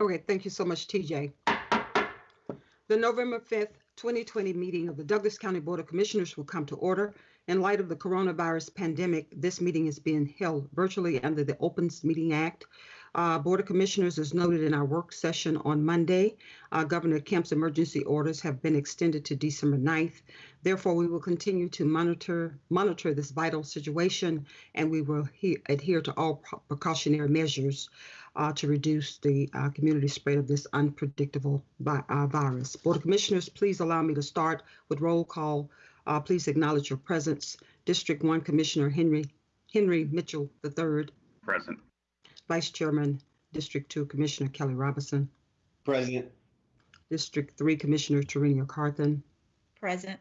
Okay, thank you so much, TJ. The November 5th, 2020 meeting of the Douglas County Board of Commissioners will come to order. In light of the coronavirus pandemic, this meeting is being held virtually under the Opens Meeting Act. Uh, Board of Commissioners, as noted in our work session on Monday, uh, Governor Kemp's emergency orders have been extended to December 9th. Therefore, we will continue to monitor monitor this vital situation, and we will he- adhere to all precautionary measures uh, to reduce the uh, community spread of this unpredictable vi- uh, virus. Board of Commissioners, please allow me to start with roll call. Uh, please acknowledge your presence. District 1 Commissioner Henry Henry Mitchell III, Present. Vice Chairman, District 2 Commissioner Kelly Robinson, Present. District 3 Commissioner Tarenia Carthen, Present.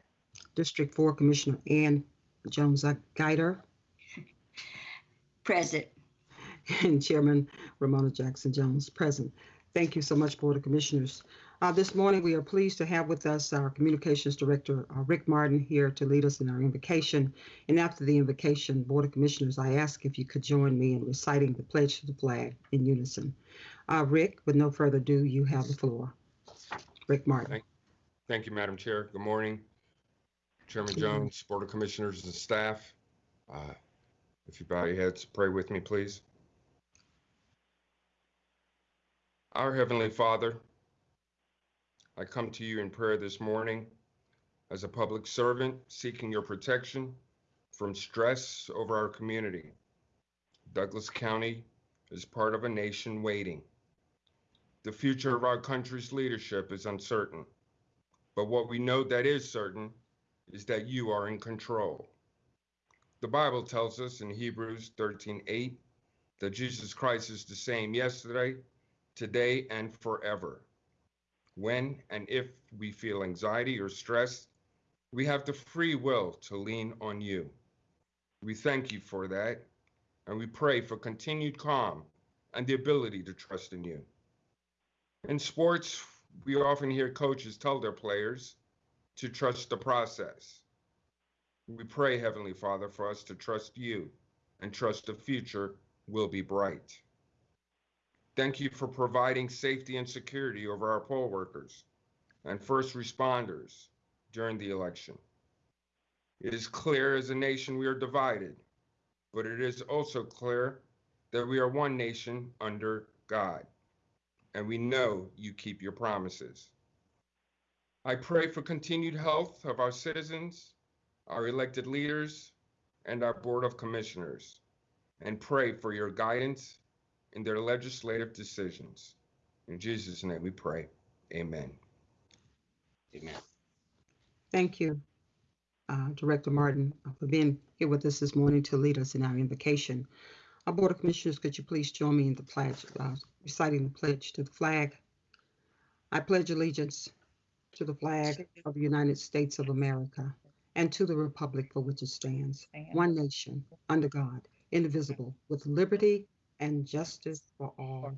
District 4 Commissioner Ann Jones Guider, Present. and Chairman Romona Jackson Jones present. Thank you so much, Board of Commissioners. Uh, this morning, we are pleased to have with us our Communications Director, uh, Rick Martin, here to lead us in our invocation. And after the invocation, Board of Commissioners, I ask if you could join me in reciting the pledge to the flag in unison. Uh, Rick, with no further ado, you have the floor. Rick Martin. Thank you, Madam Chair. Good morning. Chairman Jones, Board of Commissioners and staff. Uh, If you bow your heads, pray with me, please. Our Heavenly Father, I come to you in prayer this morning as a public servant seeking your protection from stress over our community. Douglas County is part of a nation waiting. The future of our country's leadership is uncertain. But what we know that is certain is that you are in control. The Bible tells us in Hebrews 13:8 that Jesus Christ is the same yesterday, today, and forever. When and if we feel anxiety or stress, we have the free will to lean on you. We thank you for that, and we pray for continued calm and the ability to trust in you. In sports, we often hear coaches tell their players to trust the process. We pray, Heavenly Father, for us to trust you and trust the future will be bright. Thank you for providing safety and security over our poll workers and first responders during the election. It is clear as a nation we are divided, but it is also clear that we are one nation under God and we know you keep your promises. I pray for continued health of our citizens, our elected leaders, and our Board of Commissioners, and pray for your guidance in their legislative decisions. In Jesus' name we pray. Amen. Amen. Thank you, uh, Director Martin, uh, for being here with us this morning to lead us in our invocation. Our Board of Commissioners, could you please join me in the pledge, uh, reciting the pledge to the flag? I pledge allegiance to the flag of the United States of America and to the republic for which it stands, one nation, under God, indivisible, with liberty and justice for all.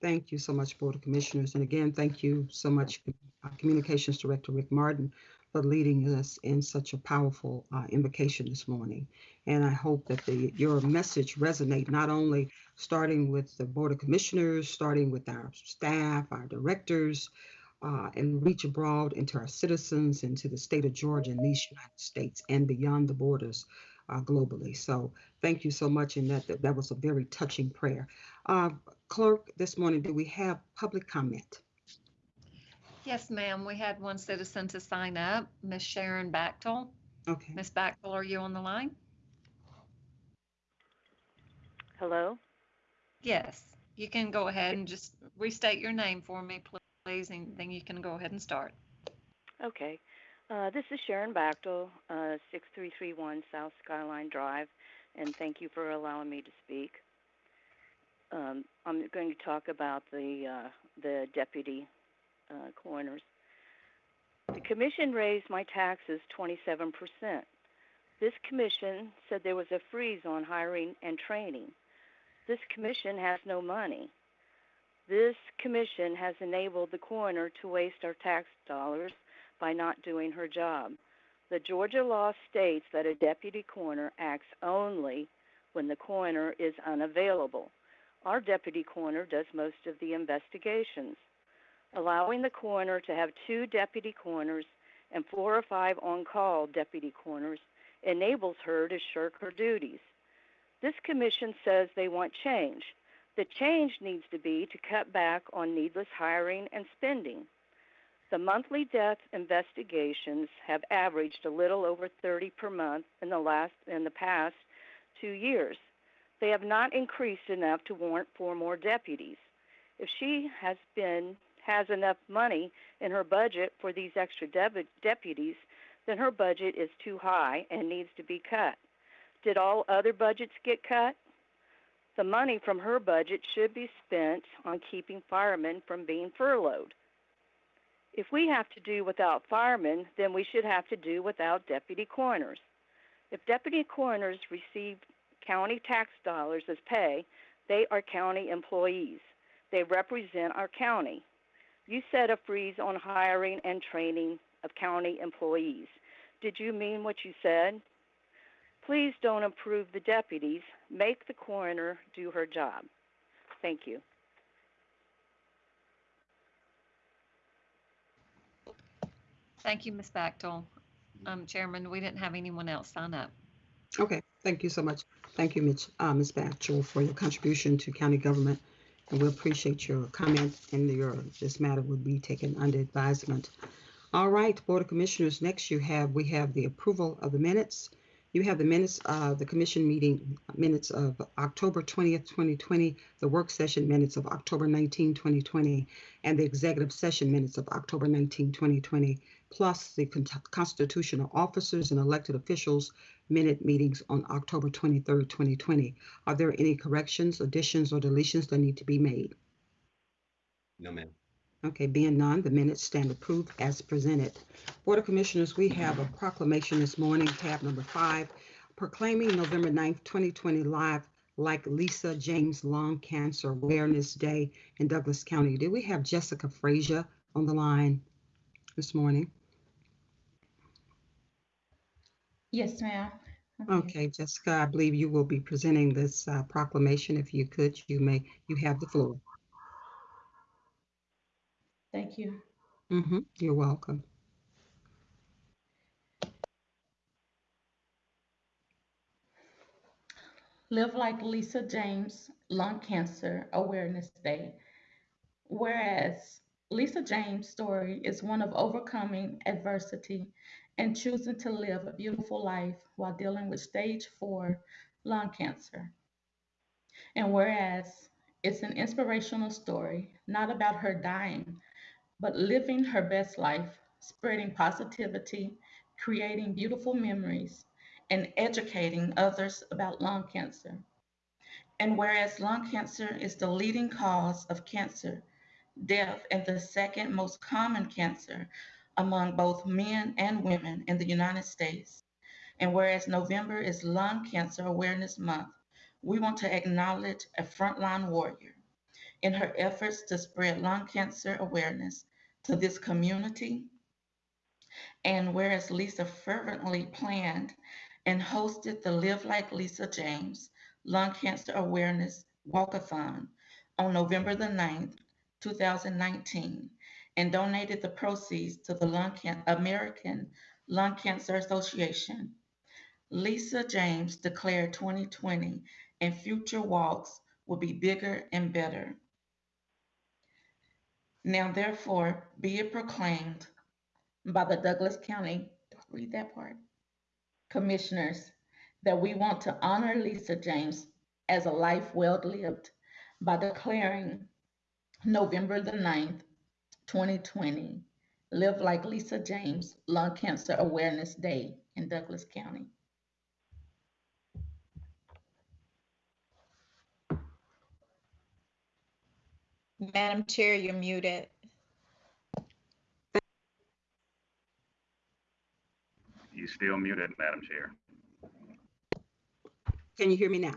Thank you so much, Board of Commissioners. And again, thank you so much, uh, Communications Director Rick Martin, for leading us in such a powerful uh, invocation this morning. And I hope that the, your message resonate not only starting with the Board of Commissioners, starting with our staff, our directors, uh, and reach abroad into our citizens, into the state of Georgia and these United States and beyond the borders uh, globally. So thank you so much. And that, that, that was a very touching prayer. Uh, Clerk, this morning, do we have public comment? Yes, ma'am. We had one citizen to sign up, Miss Sharon Bachtel. Okay. Miss Bachtel, are you on the line? Hello? Yes. You can go ahead and just restate your name for me, please, and then you can go ahead and start. Okay. Uh, this is Sharon Bachtel, uh, 6331 South Skyline Drive, and thank you for allowing me to speak. Um, I'm going to talk about the uh, the deputy uh, coroners. The commission raised my taxes 27%. This commission said there was a freeze on hiring and training. This commission has no money. This commission has enabled the coroner to waste our tax dollars by not doing her job. The Georgia law states that a deputy coroner acts only when the coroner is unavailable. Our deputy coroner does most of the investigations. Allowing the coroner to have two deputy coroners and four or five on call deputy coroners enables her to shirk her duties. This commission says they want change. The change needs to be to cut back on needless hiring and spending. The monthly death investigations have averaged a little over 30 per month in the last in the past 2 years. They have not increased enough to warrant four more deputies. If she has been has enough money in her budget for these extra deputies, then her budget is too high and needs to be cut. Did all other budgets get cut? The money from her budget should be spent on keeping firemen from being furloughed. If we have to do without firemen, then we should have to do without deputy coroners. If deputy coroners receive county tax dollars as pay, they are county employees. They represent our county. You set a freeze on hiring and training of county employees. Did you mean what you said? Please don't approve the deputies. Make the coroner do her job. Thank you. Thank you, Ms. Bachtel. Um, Chairman, we didn't have anyone else sign up. Okay, thank you so much. Thank you, Mitch, uh, Ms. Bachtel, for your contribution to county government. And we appreciate your comment and your, this matter will be taken under advisement. All right, Board of Commissioners, next you have, we have the approval of the minutes. You have the minutes, of the commission meeting minutes of October 20th, 2020, the work session minutes of October 19, 2020, and the executive session minutes of October 19, 2020, plus the con- constitutional officers and elected officials minute meetings on October 23rd, 2020. Are there any corrections, additions, or deletions that need to be made? No, ma'am. Okay, being none, the minutes stand approved as presented. Board of Commissioners, we have a proclamation this morning, tab number five, proclaiming November 9th, 2020 live like Lisa James Lung Cancer Awareness Day in Douglas County. Do we have Jessica Frazier on the line this morning? Yes, ma'am. Okay, Jessica, I believe you will be presenting this uh, proclamation. If you could, you may, you have the floor. Thank you. hmm you're welcome. Live like Lisa James Lung Cancer Awareness Day. Whereas Lisa James' story is one of overcoming adversity and choosing to live a beautiful life while dealing with stage four lung cancer. And whereas it's an inspirational story, not about her dying, but living her best life, spreading positivity, creating beautiful memories, and educating others about lung cancer. And whereas lung cancer is the leading cause of cancer, death, and the second most common cancer among both men and women in the United States, and whereas November is Lung Cancer Awareness Month, we want to acknowledge a frontline warrior in her efforts to spread lung cancer awareness to this community. And whereas Lisa fervently planned and hosted the Live Like Lisa James Lung Cancer Awareness Walkathon on November the 9th, 2019, and donated the proceeds to the Lung Can- American Lung Cancer Association. Lisa James declared 2020 and future walks will be bigger and better. Now, therefore, be it proclaimed by the Douglas County, read that part, commissioners, that we want to honor Lisa James as a life well lived by declaring November the 9th, 2020, Live Like Lisa James Lung Cancer Awareness Day in Douglas County. Madam Chair, you're muted. You still muted, Madam Chair. Can you hear me now?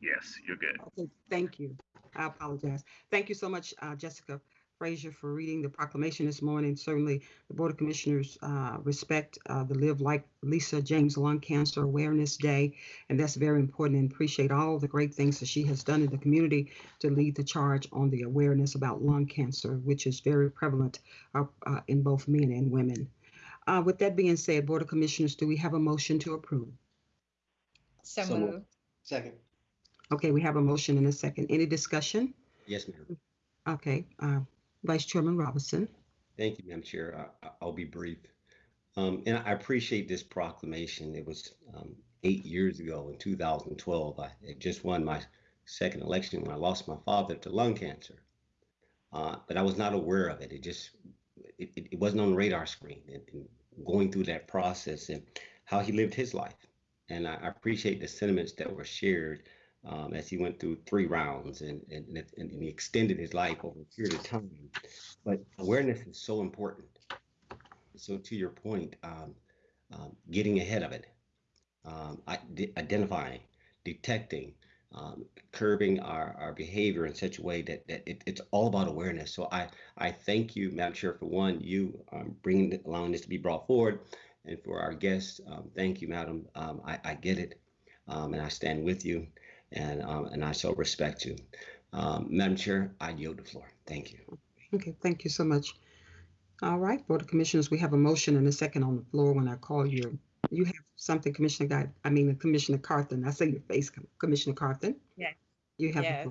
Yes, you're good. Okay, thank you. I apologize. Thank you so much, uh, Jessica Frazier for reading the proclamation this morning. Certainly, the Board of Commissioners uh, respect uh, the Live Like Lisa James Lung Cancer Awareness Day, and that's very important and appreciate all the great things that she has done in the community to lead the charge on the awareness about lung cancer, which is very prevalent uh, uh, in both men and women. Uh, With that being said, Board of Commissioners, do we have a motion to approve? So So moved. moved. Second. Okay, we have a motion and a second. Any discussion? Yes, ma'am. Okay, uh, Vice Chairman Robinson. Thank you, Madam Chair. I, I- I'll be brief. Um, and I appreciate this proclamation. It was um, eight years ago in 2012. I had just won my second election when I lost my father to lung cancer. Uh, but I was not aware of it. It just it, it, it wasn't on the radar screen. And, and going through that process and how he lived his life. And I, I appreciate the sentiments that were shared um, as he went through three rounds and, and, and, he extended his life over a period of time. But awareness is so important. So to your point, um, um, getting ahead of it, um, identifying, detecting, um, curbing our, our behavior in such a way that, that it, it's all about awareness. So I, I thank you, Madam Chair, for one, you um, bringing, allowing this to be brought forward. And for our guests, thank you, Madam. I, I get it. Um, and I stand with you and, um, and I so respect you. Um, Madam Chair, I yield the floor. Thank you. Okay, thank you so much. All right, Board of Commissioners, we have a motion and a second on the floor when I call you. You have something, Commissioner Guy, I mean, Commissioner Carthen. I say your face, Commissioner Carthen. Yes. You have. Yes,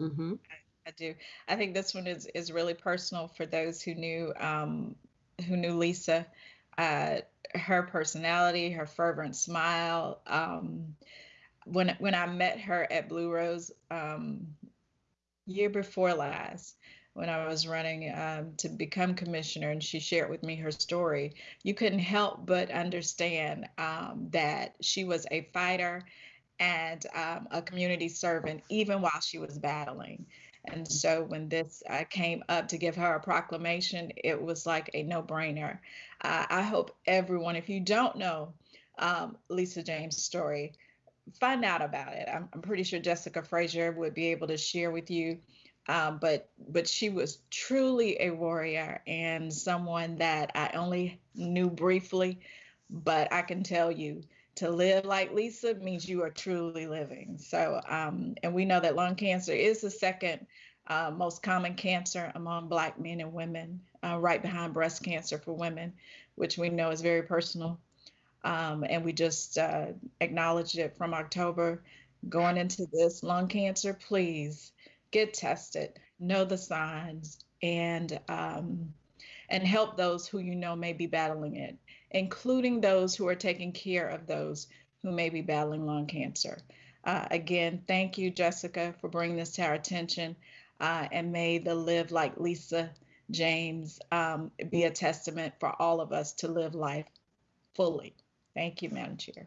Mm-hmm. I do. I think this one is is really personal for those who knew um, who knew Lisa. Uh, her personality, her fervent smile. Um, when when I met her at Blue Rose um, year before last, when I was running um, to become commissioner, and she shared with me her story, you couldn't help but understand um, that she was a fighter and um, a community servant, even while she was battling. And so when this uh, came up to give her a proclamation, it was like a no brainer. Uh, I hope everyone, if you don't know um, Lisa James' story, find out about it. I'm, I'm pretty sure Jessica Frazier would be able to share with you. Um, but but she was truly a warrior and someone that I only knew briefly, but I can tell you to live like Lisa means you are truly living. So, um, and we know that lung cancer is the second uh, most common cancer among Black men and women, uh, right behind breast cancer for women, which we know is very personal. Um, and we just uh, acknowledged it from October going into this lung cancer. Please get tested, know the signs, and um, and help those who you know may be battling it including those who are taking care of those who may be battling lung cancer. Uh, again, thank you, Jessica, for bringing this to our attention. Uh, and may the Live Like Lisa James um, be a testament for all of us to live life fully. Thank you, Madam Chair.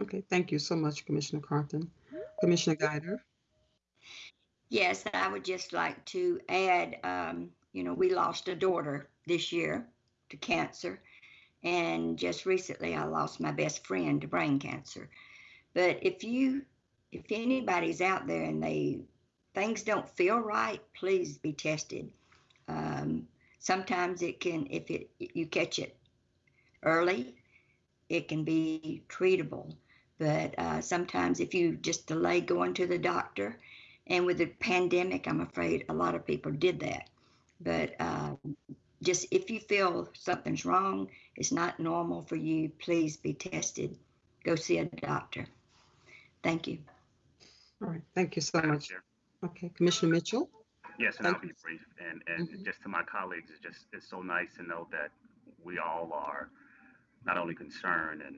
Okay, thank you so much, Commissioner Carthen. Commissioner Guider. Yes, I would just like to add, um, you know, we lost a daughter this year to cancer. And just recently, I lost my best friend to brain cancer. But if you, if anybody's out there and they, things don't feel right, please be tested. Um, sometimes it can, if it, you catch it early, it can be treatable. But uh, sometimes if you just delay going to the doctor, and with the pandemic, I'm afraid a lot of people did that. But uh, just if you feel something's wrong, it's not normal for you, please be tested. Go see a doctor. Thank you. All right, thank you so much. Okay, Commissioner Mitchell. Yes, and Thank I'll be brief. And, and Mhm. just to my colleagues, it's just, it's so nice to know that we all are not only concern and,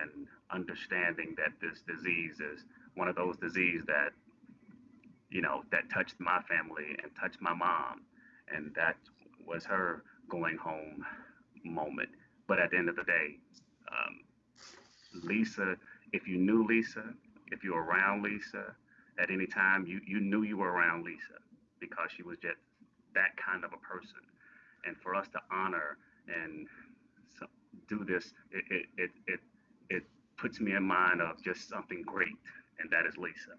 and understanding that this disease is one of those diseases that, you know, that touched my family and touched my mom. And that was her going home moment. But at the end of the day, um, Lisa, if you knew Lisa, if you were around Lisa at any time, you, you knew you were around Lisa because she was just that kind of a person. And for us to honor and so, do this, it, it, it, it, puts me in mind of just something great, and that is Lisa.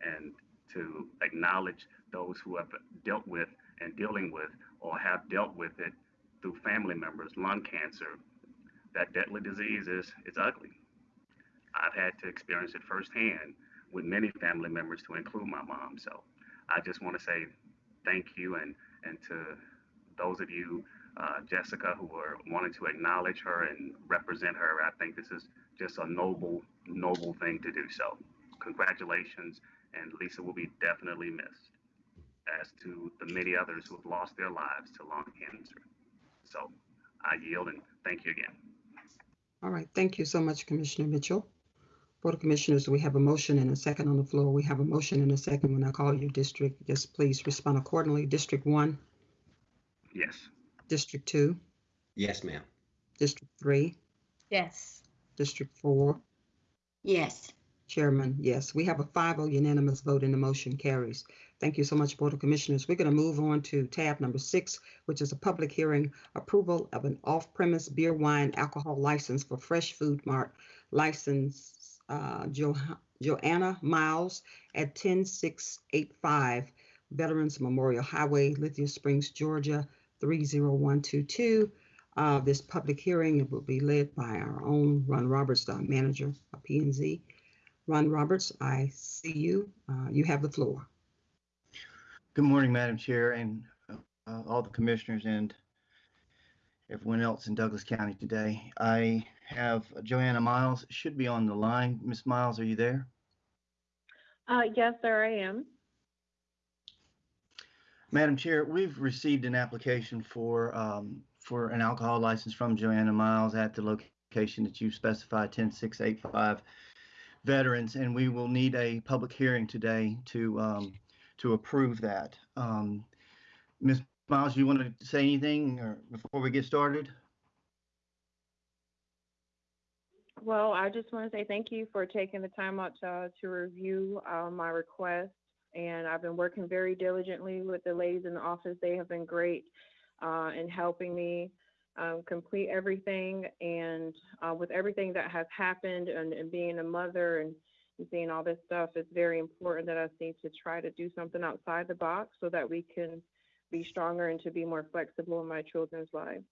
And to acknowledge those who have dealt with and dealing with or have dealt with it through family members, lung cancer, that deadly disease is, is ugly. I've had to experience it firsthand with many family members to include my mom. So I just want to say thank you and, and to those of you, uh, Jessica, who are wanting to acknowledge her and represent her. I think this is just a noble, noble thing to do. So congratulations. And Lisa will be definitely missed as to the many others who have lost their lives to lung cancer. So I yield and thank you again. All right, thank you so much, Commissioner Mitchell. Board of Commissioners, we have a motion and a second on the floor. We have a motion and a second. When I call your district, just please respond accordingly. District one, Yes. District two, Yes, ma'am. District three, Yes. District four, Yes. Chairman, yes. We have a 5-0 unanimous vote and the motion carries. Thank you so much, Board of Commissioners. We're going to move on to tab number six, which is a public hearing approval of an off-premise beer, wine, alcohol license for Fresh Food Mart license uh, Jo- Joanna Miles at 10685 Veterans Memorial Highway, Lithia Springs, Georgia, 30122. Uh, This public hearing it will be led by our own Ron Roberts, the manager of P and Z. Ron Roberts, I see you. Uh, You have the floor. Good morning, Madam Chair, and uh, all the commissioners and everyone else in Douglas County today. I have Joanna Miles, should be on the line. Miss Miles, are you there? Uh, yes, sir, I am. Madam Chair, we've received an application for, um, for an alcohol license from Joanna Miles at the location that you specified, 10685 Veterans, and we will need a public hearing today to, um, to approve that. Um, Ms. Miles, do you want to say anything or before we get started? Well, I just want to say thank you for taking the time out to, to review uh, my request. And I've been working very diligently with the ladies in the office. They have been great uh, in helping me um, complete everything. And uh, with everything that has happened and, and being a mother and, seeing all this stuff, it's very important that I need to try to do something outside the box so that we can be stronger and to be more flexible in my children's lives.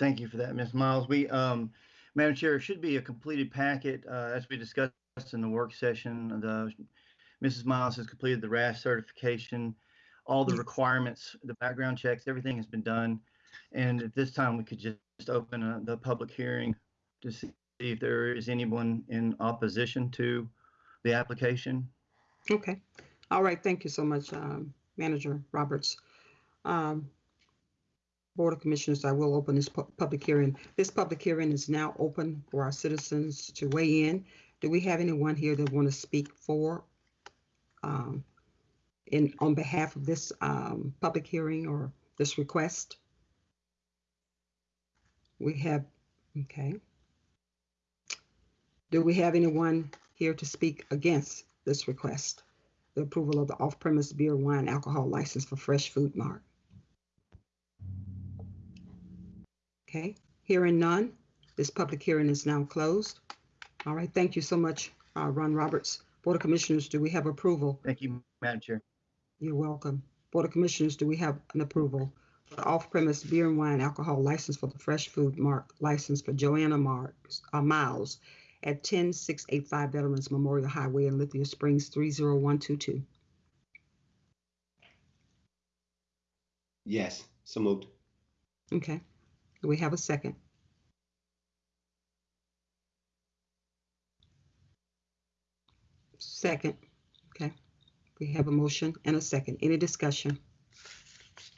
Thank you for that, Ms. Miles. We, um, Madam Chair, it should be a completed packet, uh, as we discussed in the work session. The, Mrs. Miles has completed the RAS certification, all the requirements, the background checks, everything has been done. And at this time, we could just open uh, the public hearing to see if there is anyone in opposition to the application. Okay. All right, thank you so much, um, Manager Roberts. Um, Board of Commissioners, I will open this pu- public hearing. This public hearing is now open for our citizens to weigh in. Do we have anyone here that want to speak for, um, in, on behalf of this, um, public hearing or this request? We have, okay. Do we have anyone here to speak against this request? The approval of the off-premise beer, wine, alcohol license for Fresh Food Mart. Okay, hearing none, this public hearing is now closed. All right, thank you so much, uh, Ron Roberts. Board of Commissioners, do we have approval? Thank you, Madam Chair. You're welcome. Board of Commissioners, do we have an approval? for the Off-premise beer and wine alcohol license for the Fresh Food Mark license for Joanna Marks, uh, Miles at 10685 Veterans Memorial Highway in Lithia Springs, 30122. Yes, so moved. Okay, do we have a second? Second, okay. We have a motion and a second. Any discussion?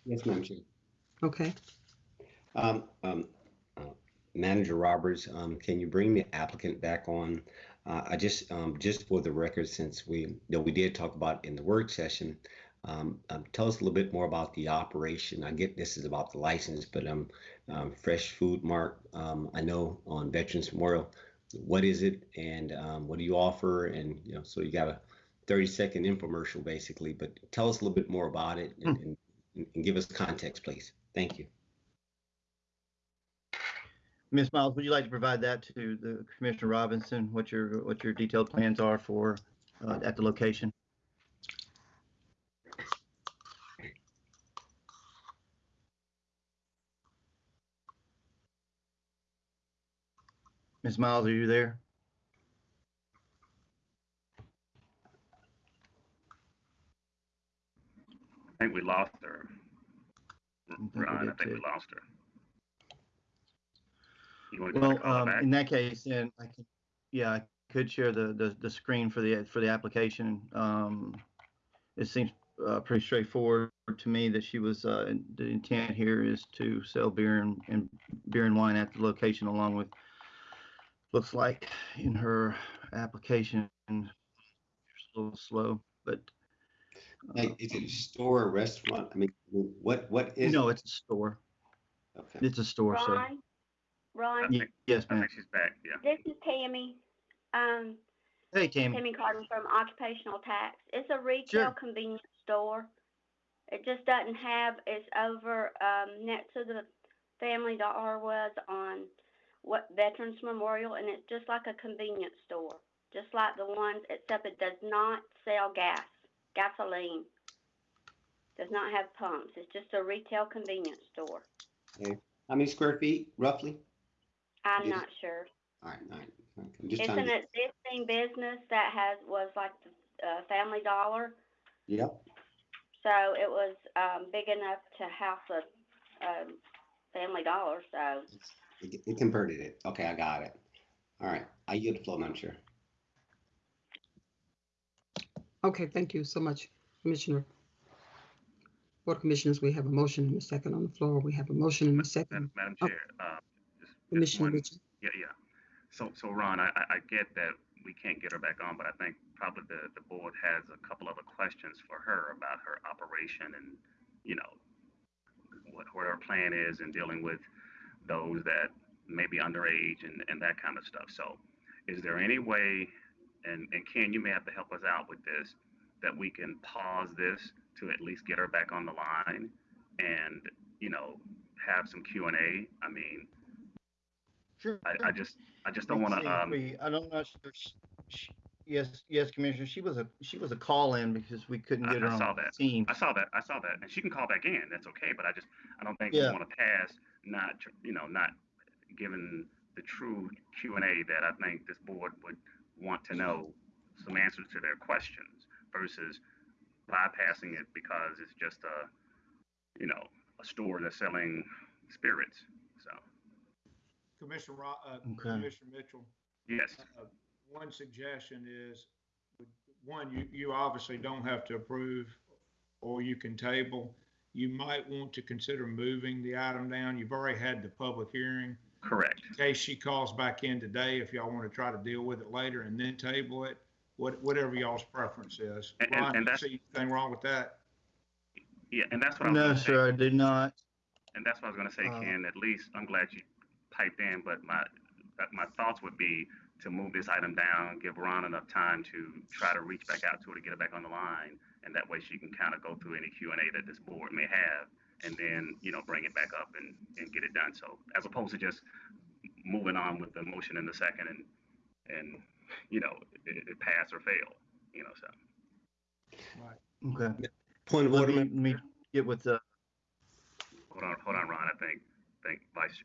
Yes, Madam Chair. Okay, Um, um, uh, Manager Roberts, um, can you bring the applicant back on? Uh, I just, um, just for the record, since we, know, we did talk about in the work session, um, um, tell us a little bit more about the operation. I get this is about the license, but um, um, Fresh Food Mart, um, I know on Veterans Memorial, what is it and um, what do you offer? And you know, so you got a 30 second infomercial basically, but tell us a little bit more about it and, and, and give us context, please. Thank you. Ms. Miles, would you like to provide that to the Commissioner Robinson, what your, what your detailed plans are for, uh, at the location? Ms. Miles, are you there? I think we lost her. Ron, I think we lost her. You want to Well, um, in that case, then I could, yeah, I could share the, the, the screen for the, for the application. Um, it seems, uh, pretty straightforward to me that she was, uh, the intent here is to sell beer and, and beer and wine at the location along with, looks like in her application, it's a little slow, but. uh, Like, is it a store or restaurant? I mean, what, what is? No, it's a store. Okay. It's a store, so. Ron, Ron, Ye- Yes, I ma'am. think she's back, yeah. this is Tammy. Um, Hey, Tammy. Tammy Carter from Occupational Tax. It's a retail Sure. convenience store. It just doesn't have, it's over, um, next to the Family Dollar was on what Veterans Memorial, and it's just like a convenience store. Just like the ones, except it does not sell gas, gasoline. Does not have pumps. It's just a retail convenience store. Okay. How many square feet roughly? I'm Yes. not sure. All right, all right. I'm just It's an to. existing business that has, was like the, uh, Family Dollar. Yep. So it was, um, big enough to house a, um, Family Dollar, so. It it converted it. Okay, I got it. All right, I yield the floor, Madam Chair. Okay, thank you so much, Commissioner. Board of Commissioners, we have a motion and a second on the floor. We have a motion and a second. Madam Oh. Chair, uh, just- just Commissioner one- Yeah, yeah. So, so Ron, I, I- I get that we can't get her back on, but I think probably the, the board has a couple other questions for her about her operation and, you know, what, what her plan is in dealing with those that may be underage and, and that kind of stuff. So is there any way, and, and Ken, you may have to help us out with this, that we can pause this to at least get her back on the line and, you know, have some Q and A? I mean, Sure. I, I just, I just don't want to, um, I don't know. sh- sh- sh- Yes, yes, Commissioner, she was a, she was a call-in because we couldn't I- get her I on saw the that. team. I saw that, I saw that, and she can call back in, that's okay, but I just, I don't think we want to pass, not, you know, not given the true Q and A that I think this board would want to know some answers to their questions versus bypassing it because it's just a, you know, a store that's selling spirits, so, Commissioner, Ro- uh, Okay. Commissioner Mitchell, yes, uh, one suggestion is, one, you, you obviously don't have to approve, or you can table. You might want to consider moving the item down. You've already had the public hearing. correct. In case she calls back in today, if y'all want to try to deal with it later and then table it, what, whatever y'all's preference is. And- and- Ron, and you see anything wrong with that? Yeah, and that's what I was No, gonna say. sir, I did not. And that's what I was gonna say, Uh, Ken, at least, I'm glad you piped in, but my, my thoughts would be to move this item down, give Ron enough time to try to reach back out to her to get her back on the line. And that way she can kind of go through any Q and A that this board may have, and then, you know, bring it back up and, and get it done. So as opposed to just moving on with the motion in the second and, and, you know, it, it pass or fail, you know, so. Right. Okay. Point of order, let me get with the, Hold on, hold on, Ron, I think, think Vice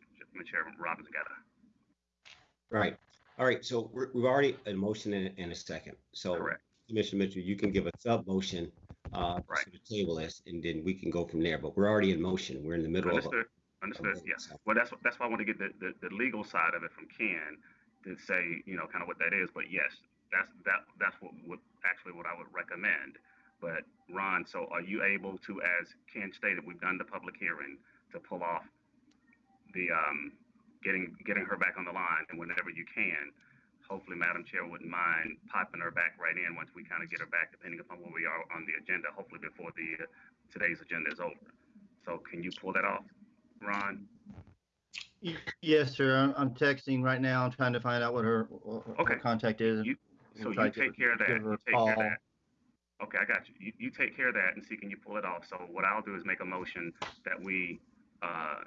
Chairman Robinson got a, Right. All right, so we're, we've already a motion and, a- and a second. So correct. Commissioner Mitchell, you can give a sub motion, uh, Right. to the table this, and then we can go from there, but we're already in motion. We're in the middle of. a- Understood, understood, yeah. so. Well, that's, that's why I want to get the, the, the legal side of it from Ken to say, you know, kind of what that is. But yes, that's, that, that's what, what, actually what I would recommend. But Ron, so are you able to, as Ken stated, we've done the public hearing, to pull off the, um, getting, getting her back on the line and whenever you can, hopefully Madam Chair wouldn't mind popping her back right in once we kind of get her back, depending upon where we are on the agenda, hopefully before the, uh, today's agenda is over. So can you pull that off, Ron? y- yes, sir, I'm, I'm texting right now, I'm trying to find out what her, what her Okay. contact is. You- We'll So try you to take care of that, give her you a take care of call. that. Okay, I got you. You, you take care of that and see can you pull it off. So what I'll do is make a motion that we, uh,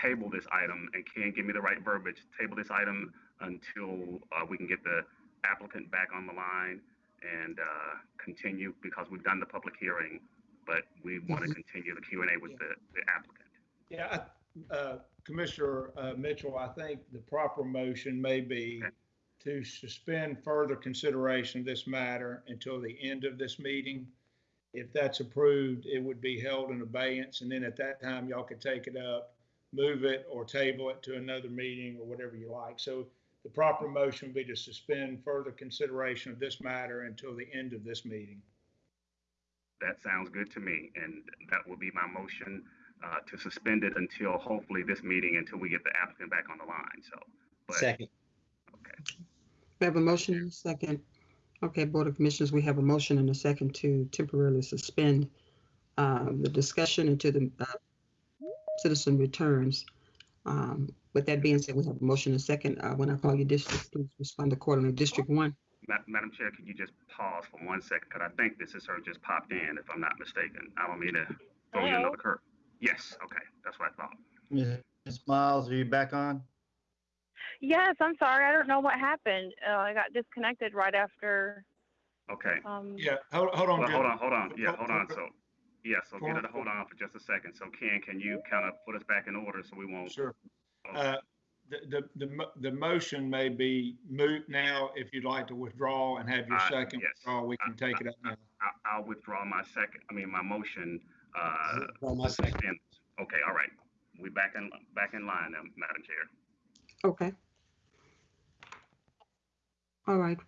table this item and can give me the right verbiage, table this item until, uh, we can get the applicant back on the line and, uh, continue because we've done the public hearing, but we want to continue the Q and A with the, the applicant. Yeah, I- uh, Commissioner uh, Mitchell, I think the proper motion may be to suspend further consideration of this matter until the end of this meeting. If that's approved, it would be held in abeyance, and then at that time, y'all could take it up, move it, or table it to another meeting, or whatever you like. So the proper motion would be to suspend further consideration of this matter until the end of this meeting. That sounds good to me, and that will be my motion uh, to suspend it until hopefully this meeting, until we get the applicant back on the line, so. but- Second. We have a motion and a second. Okay, Board of Commissioners, we have a motion and a second to temporarily suspend um, the discussion until the uh, citizen returns. Um, With that being said, we have a motion and a second. Uh, When I call you district, please respond accordingly. District one, Ma- Madam Chair, could you just pause for one second? Because I think this is her just popped in, if I'm not mistaken. I don't mean to throw you Hello? another curve. Yes, okay, that's what I thought. Ms. Miles, are you back on? Yes, I'm sorry. I don't know what happened. Uh, I got disconnected right after. Okay. Um, Yeah, hold, hold on. Well, Jim. hold on, hold on. Yeah, hold on. So, yeah, so get her to hold on for just a second. So Ken, can you kind of put us back in order so we won't? Sure. Oh, Uh, The, the, the, the motion may be moot now. If you'd like to withdraw and have your Uh, second yes. withdraw, we can take it up now. I- I'll withdraw my second, I mean, my motion. uh, Withdraw my second. suspend. Okay, all right. We back in, back in line now, Madam Chair. okay. All right,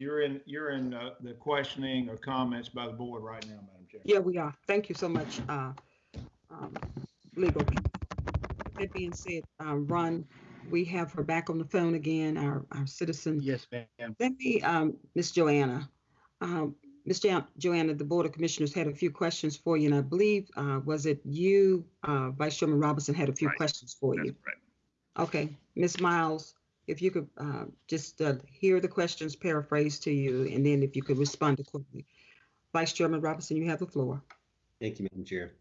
You're in, you're in uh, the questioning or comments by the board right now, Madam Chair. yeah, we are. Thank you so much, uh, um, legal. That being said, uh, Ron, we have her back on the phone again, our, our citizen. Yes, ma'am. Let me, um, Ms. Joanna, um, Ms. Jo- Joanna, the Board of Commissioners had a few questions for you, and I believe, uh, was it you, uh, Vice Chairman Robinson had a few Right. questions for That's you? correct. Okay, Ms. Miles, if you could, uh, just, uh, hear the questions paraphrased to you, and then if you could respond accordingly. Vice Chairman Robinson, you have the floor. Thank you, Madam Chair.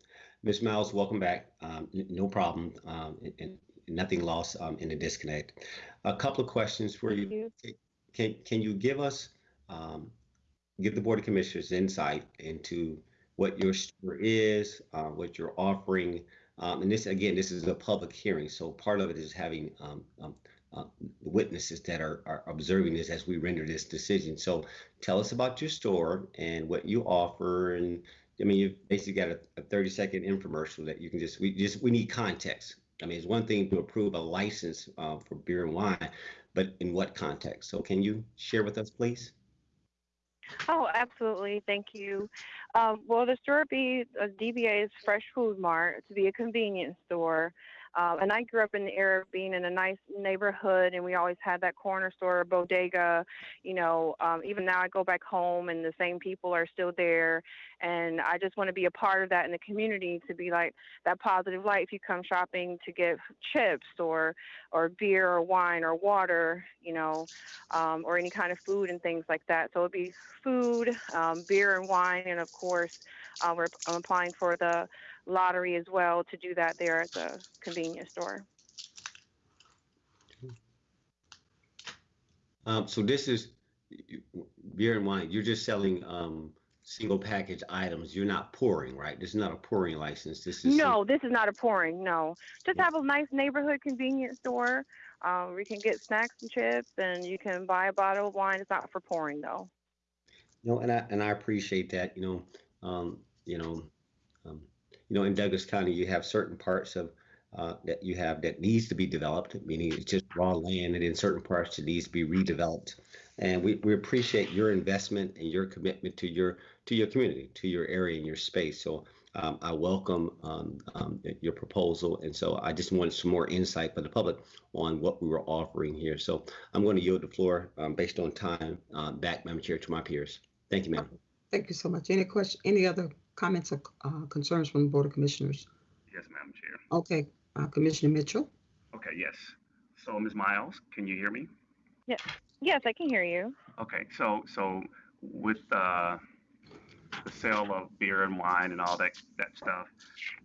Ms. Miles, welcome back. Um, n- No problem, um, and- and nothing lost um, in the disconnect. A couple of questions for thank you. you. Can, can you give us, um, give the Board of Commissioners insight into what your store is, uh, what you're offering? Um, And this, again, this is a public hearing, so part of it is having um, um, uh, witnesses that are, are observing this as we render this decision. So tell us about your store and what you offer and I mean, you've basically got a, a 30 second infomercial that you can just, we just, we need context. I mean, it's one thing to approve a license uh, for beer and wine, but in what context? So can you share with us, please? Oh, absolutely. Thank you. Um, well, the store be uh, DBA's Fresh Food Mart to be a convenience store. Um, and I grew up in the area of being in a nice neighborhood, and we always had that corner store, bodega. You know, um, even now I go back home, and the same people are still there. And I just want to be a part of that in the community to be like that positive light. If you come shopping to get chips or or beer or wine or water, you know, um, or any kind of food and things like that. So it'd be food, um, beer and wine, and of course, uh, we're I'm applying for the lottery as well to do that there at the convenience store. Um, so this is beer and wine. You're just selling um, single package items. You're not pouring, right? This is not a pouring license. This is No, this is not a pouring. No, just have a nice neighborhood convenience store um, where you can get snacks and chips, and you can buy a bottle of wine. It's not for pouring though. No, and I and I appreciate that. You know, um, you know, you know, in Douglas County, you have certain parts of uh, that you have that needs to be developed, meaning it's just raw land, and in certain parts it needs to be redeveloped. And we, we appreciate your investment and your commitment to your to your community, to your area and your space. So um, I welcome um, um, your proposal, and so I just wanted some more insight for the public on what we were offering here. So I'm going to yield the floor um, based on time uh, back, Madam Chair, to my peers. Thank you, ma'am. Thank you so much. Any question, any other comments or uh, concerns from the Board of Commissioners? Yes, Madam Chair. Okay, uh, Commissioner Mitchell? Okay, yes. So Ms. Miles, can you hear me? Yes, yes, I can hear you. Okay, so, so with, uh, the sale of beer and wine and all that, that stuff,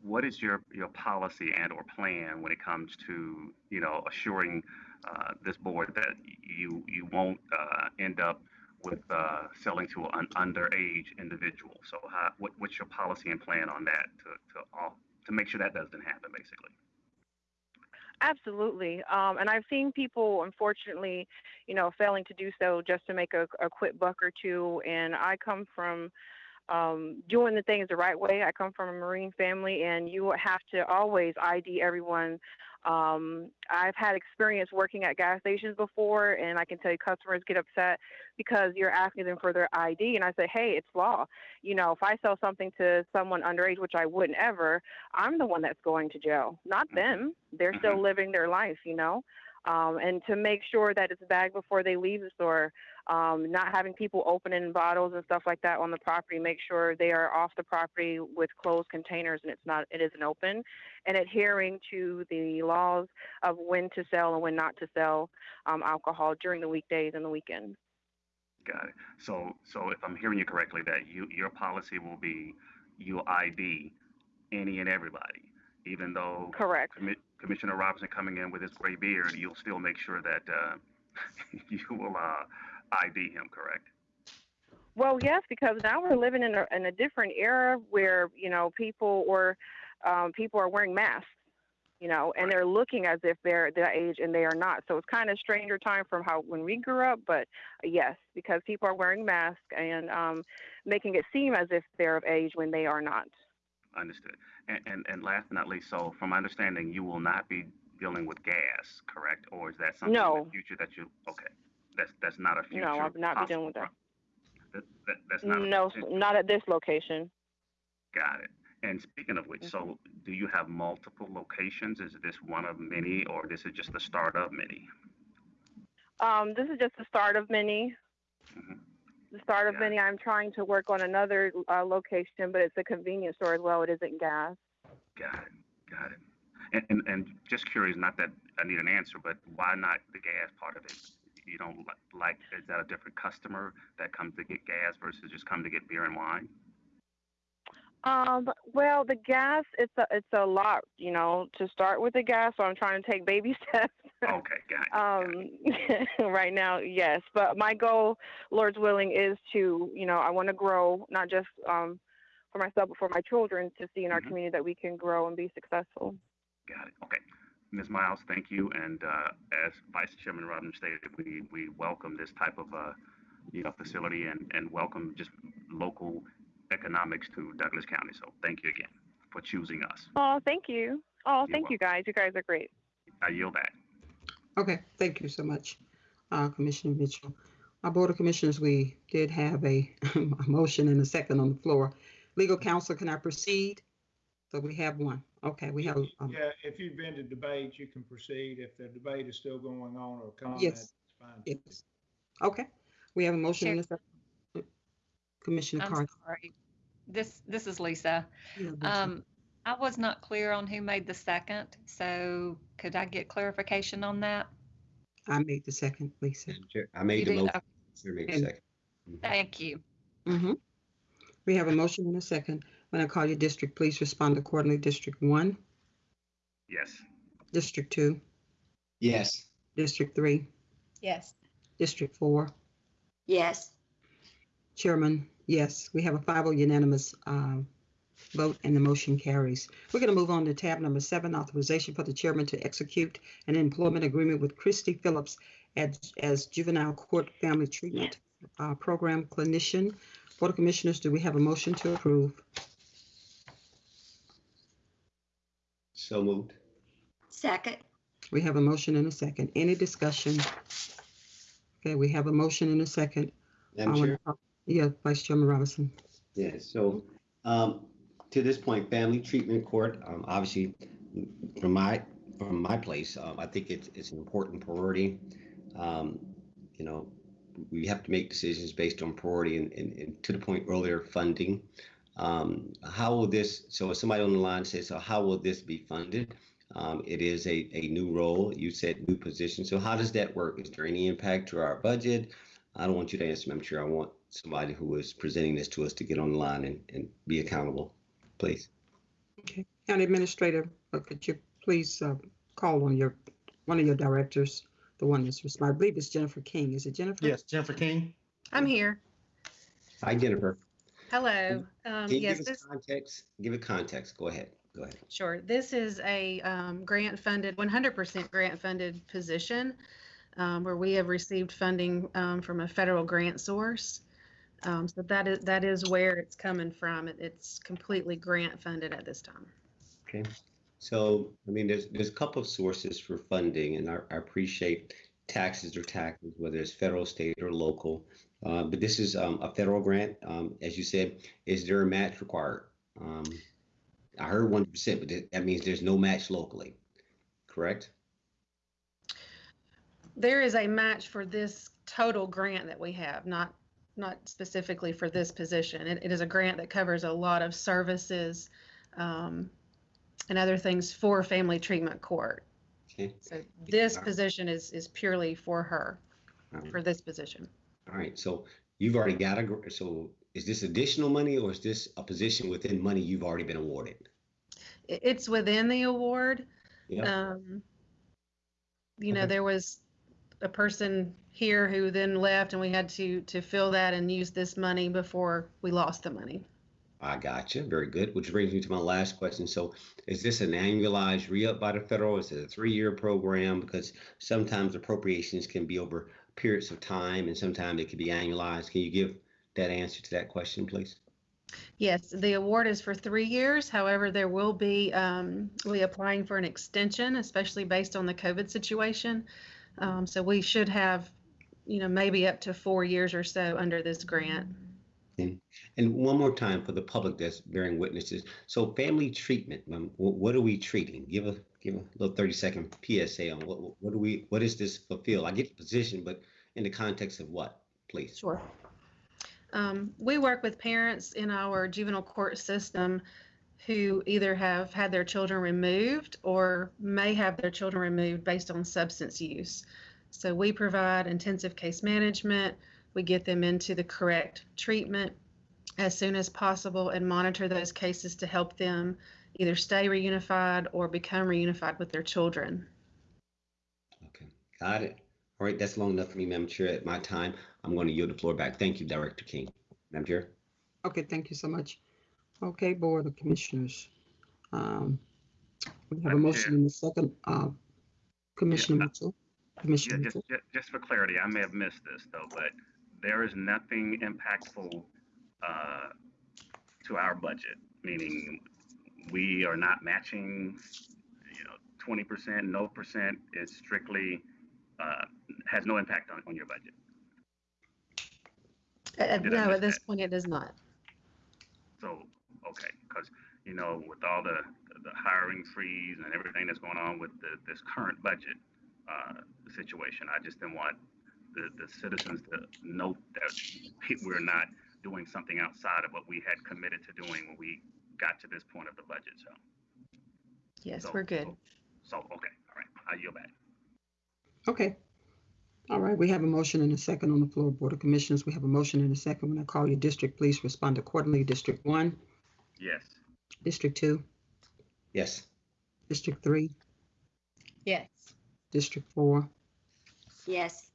what is your, your policy and or plan when it comes to, you know, assuring, uh, this board that you, you won't, uh, end up with, uh, selling to an underage individual? So how, what, what's your policy and plan on that to, to, all to make sure that doesn't happen, basically? Absolutely. Um, and I've seen people, unfortunately, you know, failing to do so just to make a, a quick buck or two. And I come from um, doing the things the right way. I come from a Marine family, and you have to always ID everyone. Um, I've had experience working at gas stations before, and I can tell you customers get upset because you're asking them for their ID. And I say, hey, it's law. You know, if I sell something to someone underage, which I wouldn't ever, I'm the one that's going to jail, not them. They're still living their life, you know. Um, and to make sure that it's bagged before they leave the store, um, not having people opening bottles and stuff like that on the property. Make sure they are off the property with closed containers and it's not it isn't open, and adhering to the laws of when to sell and when not to sell um, alcohol during the weekdays and the weekends. Got it. So, so if I'm hearing you correctly, that you, your policy will be you ID any and everybody, even though Correct. Commi- Commissioner Robinson coming in with his gray beard, you'll still make sure that, uh, you will, uh, ID him, correct? Well, yes, because now we're living in a in a different era where you know people or um, people are wearing masks, you know, and they're looking as if they're that age and they are not. So it's kind of stranger time from how when we grew up, but yes, because people are wearing masks and um, making it seem as if they're of age when they are not. Understood. And, and, and last but not least, so from my understanding, you will not be dealing with gas, correct? Or is that something in No. the future that you, okay, that's, that's not a future No, I'll not be dealing with that. pro- That, that, that's not a No, potential. not at this location. Got it. And speaking of which, Mm-hmm. so do you have multiple locations? Is this one of many, or this is just the start of many? Um, this is just the start of many. Mhm. The start of Got many. I'm trying to work on another uh, location, but it's a convenience store as well. It isn't gas. Got it. Got it. And, and, and just curious, not that I need an answer, but why not the gas part of it? You don't like, is that a different customer that comes to get gas versus just come to get beer and wine? Um, well, the gas, it's a, it's a lot, you know, to start with the gas. So I'm trying to take baby steps. Okay, got it. um, right now, yes. But my goal, Lord's willing, is to, you know, I want to grow not just um, for myself, but for my children to see in our Mhm. community that we can grow and be successful. Got it. Okay. Ms. Miles, thank you. And uh, as Vice Chairman Rodham stated, we, we welcome this type of, uh, you know, facility and, and welcome just local economics to Douglas County. So thank you again for choosing us. Oh, thank you. Oh, You're thank you guys. You guys are great. I yield back. Okay, thank you so much, uh, Commissioner Mitchell. Our Board of Commissioners, we did have a, a motion and a second on the floor. Legal counsel, can I proceed? So we have one. Okay, we have, um, Yeah, if you've been to debate, you can proceed. If the debate is still going on or comment, Yes. fine. yes. Okay, we have a motion and a second. Commissioner I'm Carter. sorry. This, this is Lisa. Yeah, Um, I was not clear on who made the second, so could I get clarification on that? I made the second, Lisa. Madam I made You the did? motion. Okay, made the second. Thank you. Mm-hmm. We have a motion and a second. When I call your district, please respond accordingly. District one, Yes. District two, Yes. District three, Yes. District four. Yes. Chairman, yes, we have a 5 unanimous um, vote and the motion carries. We're going to move on to tab number seven, authorization for the chairman to execute an employment agreement with Christy Phillips as, as juvenile court family treatment uh, program clinician. Board of Commissioners, do we have a motion to approve? So moved. Second. We have a motion and a second. Any discussion? Okay, we have a motion and a second. Madam Chair? Yeah, Vice Chairman Robinson. Yeah, so, um, to this point, family treatment court, um, obviously, from my, from my place, um, I think it's, it's an important priority. Um, you know, we have to make decisions based on priority and, and, and to the point earlier, funding. Um, how will this, so if somebody on the line says, so how will this be funded? Um, it is a, a new role, you said new position, so how does that work? Is there any impact to our budget? I don't want you to answer, Madam Chair. I want somebody who is presenting this to us to get on the line and, and be accountable, please. Okay, County Administrator, uh, could you please uh, call on your, one of your directors, the one that's responding, I believe it's Jennifer King. Is it Jennifer? Yes, Jennifer King. I'm here. Hi, Jennifer. Hello. Um, Can you yes, give us this, context? Give it context. Go ahead. Go ahead. Sure. This is a um, grant funded, 100% grant funded position um, where we have received funding um, from a federal grant source. Um, so that is that is where it's coming from. It, it's completely grant funded at this time. Okay. So, I mean, there's there's a couple of sources for funding, and I, I appreciate taxes or taxes, whether it's federal, state, or local. Uh, but this is um, a federal grant. Um, as you said, is there a match required? Um, I heard 1%, but that means there's no match locally, correct? There is a match for this total grant that we have, not not specifically for this position. It, it is a grant that covers a lot of services um, and other things for family treatment court. Okay. So this position is is purely for her, right. for this position. All right. So you've already got a, so is this additional money or is this a position within money you've already been awarded? It's within the award. Yeah. Um, you know, Okay. there was a person here who then left, and we had to to fill that and use this money before we lost the money. I got you. Very good. Which brings me to my last question. So, is this an annualized re-up by the federal? Is it a three-year program? Because sometimes appropriations can be over periods of time, and sometimes it can be annualized. Can you give that answer to that question, please? Yes, the award is for three years. However, there will be um, we applying for an extension, especially based on the COVID situation. Um, so we should have, you know, maybe up to four years or so under this grant. And, and one more time for the public that's bearing witnesses. So, family treatment. Um, what are we treating? Give a give a little thirty-second PSA on what what do we what does this fulfill? I get the position, but in the context of what, please? Sure. Um, we work with parents in our juvenile court system who either have had their children removed or may have their children removed based on substance use. So we provide intensive case management. We get them into the correct treatment as soon as possible and monitor those cases to help them either stay reunified or become reunified with their children. Okay, got it. All right, that's long enough for me, Madam Chair. At my time, I'm going to yield the floor back. Thank you, Director King. Madam Chair. Okay, thank you so much. Okay, Board of Commissioners. Um, We have a motion in the second, uh, Commissioner Yeah, Mitchell. Yeah, Commissioner just, Mitchell. just, just for clarity, I may have missed this though, but there is nothing impactful uh, to our budget, meaning we are not matching, you know, twenty percent, no percent. It's strictly, uh, has no impact on, on your budget. Uh, Did I No, miss at this that? point, it does not. So, okay, because, you know, with all the, the hiring freeze and everything that's going on with the, this current budget, uh, situation, I just didn't want the, the citizens to note that we're not doing something outside of what we had committed to doing when we got to this point of the budget, so. Yes, so- we're good. So, okay, all right, I yield back. Okay. All right, we have a motion and a second on the floor, Board of Commissioners. We have a motion and a second. When I call your district, please respond accordingly. District one, Yes. District two, Yes. District three, Yes. District four. Yes.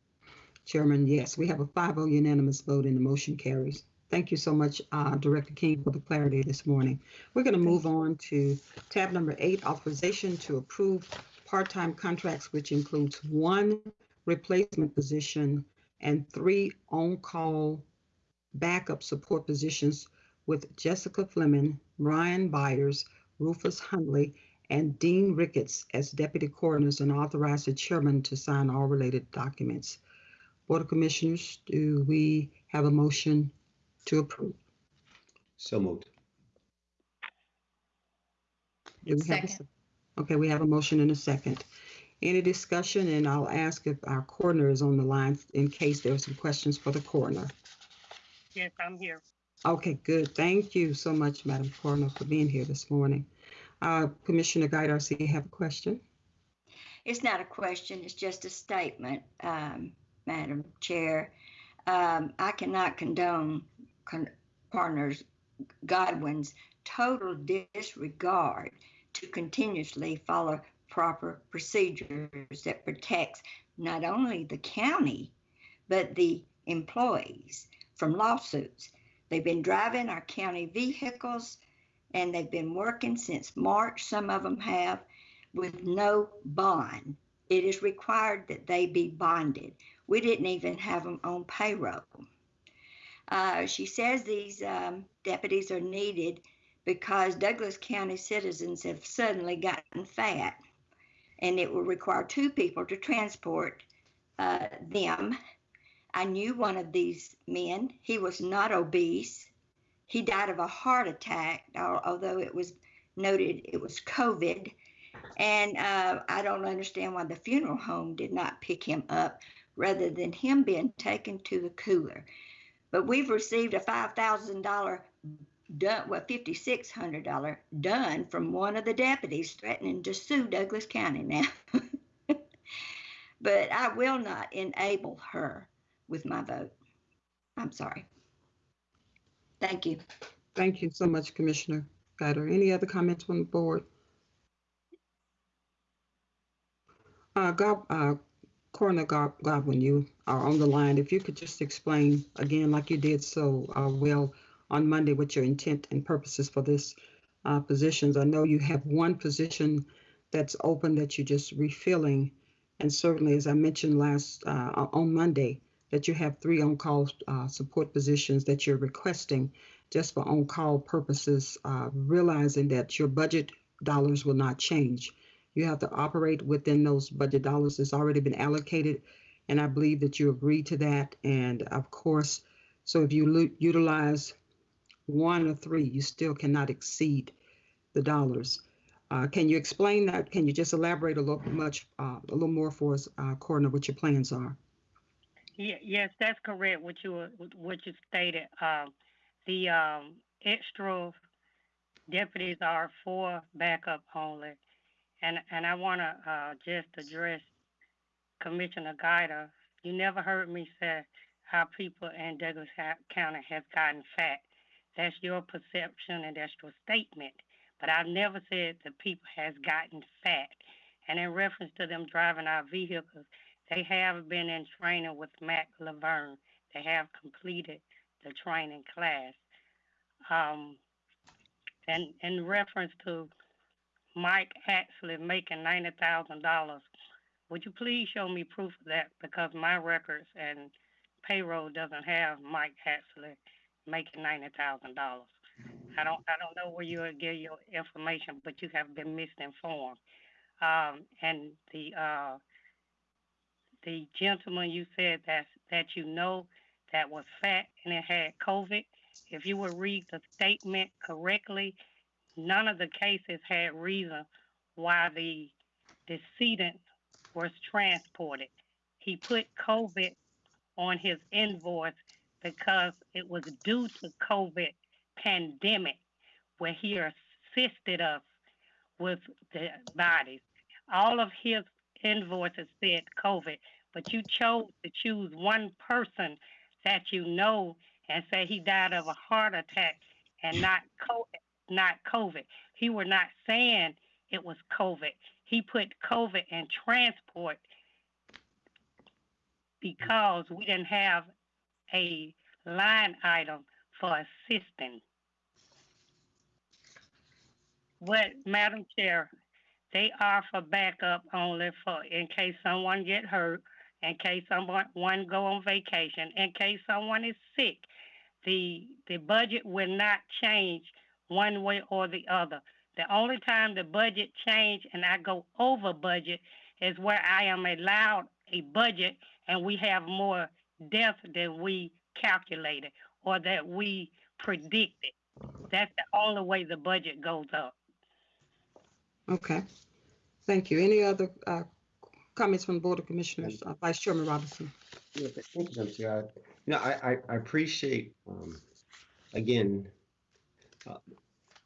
Chairman, yes. We have a 5-0 unanimous vote and the motion carries. Thank you so much, uh, Director King, for the clarity this morning. We're going to move on to tab number eight, authorization to approve part-time contracts, which includes one replacement position and three on-call backup support positions with Jessica Fleming, Ryan Byers, Rufus Hundley, and Dean Ricketts as deputy coroners and authorize the chairman to sign all related documents. Board of Commissioners, do we have a motion to approve? So moved. Do we have a Second. Okay, we have a motion and a second. Any discussion? And I'll ask if our coroner is on the line in case there are some questions for the coroner. Yes, I'm here. Okay, good. Thank you so much, Madam Coroner, for being here this morning. Uh, Commissioner see you have a question. It's not a question, it's just a statement, um, Madam Chair. Um, I cannot condone con- partners Godwin's total disregard to continuously follow proper procedures that protects not only the county, but the employees from lawsuits. They've been driving our county vehicles and they've been working since March, some of them have, with no bond. It is required that they be bonded. We didn't even have them on payroll. Uh, she says these um, deputies are needed because Douglas County citizens have suddenly gotten fat, and it will require two people to transport uh, them. I knew one of these men. He was not obese. He died of a heart attack, although it was noted it was COVID. And uh, I don't understand why the funeral home did not pick him up rather than him being taken to the cooler. But we've received a $5,000 done, well, $5,600 done from one of the deputies threatening to sue Douglas County now. but I will not enable her with my vote. I'm sorry. Thank you. Thank you so much, Commissioner Guider. Any other comments from the board? Uh, Gob, uh, Coroner Gob- Godwin, you are on the line. If you could just explain again, like you did so uh, well on Monday, what your intent and purposes for this uh, positions. I know you have one position that's open that you're just refilling, and certainly, as I mentioned last uh, on Monday, that you have three on-call uh, support positions that you're requesting just for on-call purposes, uh, realizing that your budget dollars will not change. You have to operate within those budget dollars that's already been allocated, and I believe that you agree to that. And of course, so if you utilize one or three, you still cannot exceed the dollars. Uh, can you explain that? Can you just elaborate a little much, uh, a little more for us, uh, Coroner, what your plans are? Ye- Yes, that's correct, what you, what you stated. Um, The um, extra deputies are for backup only. And, and I want to just address Commissioner Guider. You never heard me say how people in Douglas County has gotten fat. That's your perception and that's your statement. But I've never said the people has gotten fat. And in reference to them driving our vehicles, they have been in training with Mac Laverne. They have completed the training class. Um, and in reference to Mike actually making ninety thousand dollars, would you please show me proof of that? Because my records and payroll doesn't have Mike actually making ninety thousand dollars. I don't, I don't know where you get your information, but you have been misinformed. Um, and the, uh, the gentleman you said that, that you know that was fat and it had COVID, if you would read the statement correctly, none of the cases had reason why the decedent was transported. He put COVID on his invoice because it was due to COVID pandemic where he assisted us with the bodies. All of his invoices said COVID, but you chose to choose one person that you know and say he died of a heart attack and not COVID, not COVID. He were not saying it was COVID. He put COVID in transport because we didn't have a line item for assisting. What, Madam Chair, they are for backup only for, in case someone get hurt, in case someone, one go on vacation, in case someone is sick. The, the budget will not change one way or the other. The only time the budget change and I go over budget is where I am allowed a budget and we have more deaths than we calculated or that we predicted. That's the only way the budget goes up. Okay, thank you. Any other uh, comments from the Board of Commissioners? Uh, Vice Chairman Robinson? Yeah, Thank you, Chair. I- You know, I, I, I appreciate, um, again, uh,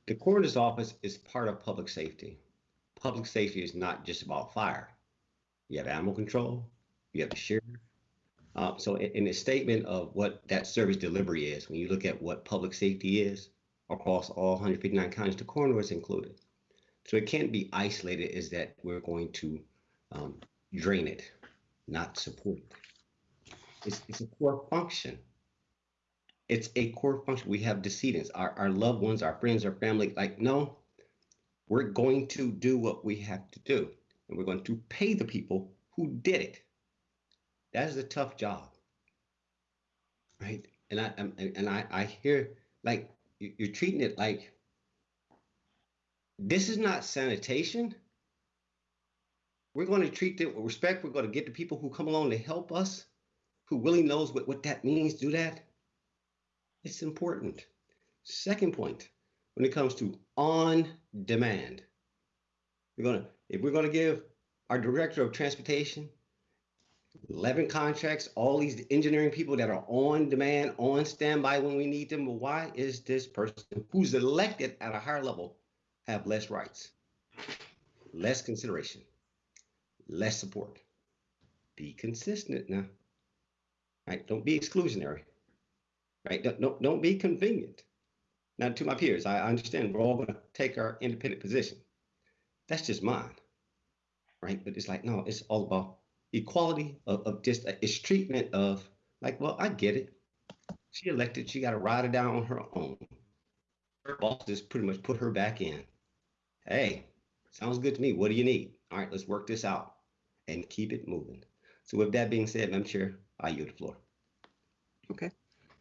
the coroner's office is part of public safety. Public safety is not just about fire. You have animal control, you have the sheriff. Uh, so in, in the statement of what that service delivery is, when you look at what public safety is across all 159 counties, the coroner is included. So it can't be isolated as that we're going to um, drain it, not support it. It's, it's a core function It's a core function. We have decedents, our, our loved ones, our friends, our family. Like, no, we're going to do what we have to do, and we're going to pay the people who did it. That is a tough job, right? And I and, I I hear like you're treating it like this is not sanitation. We're going to treat them with respect. We're going to get the people who come along to help us, who really knows what, what that means, do that. It's important. Second point, when it comes to on demand, we're gonna if we're gonna give our director of transportation 11 contracts, all these engineering people that are on demand, on standby when we need them. Well, why is this person who's elected at a higher level have less rights, less consideration, less support? Be consistent now. Right? Don't be exclusionary. Right? Don't, don't, don't be convenient. Now, to my peers, I understand we're all going to take our independent position. That's just mine. Right? But it's like, no, it's all about equality of, of just uh, it's treatment of like, well, I get it. She elected, she got to ride it down on her own. Her boss just pretty much put her back in. Hey, sounds good to me. What do you need? All right, let's work this out and keep it moving. So, with that being said, Madam Chair, I yield the floor. Okay,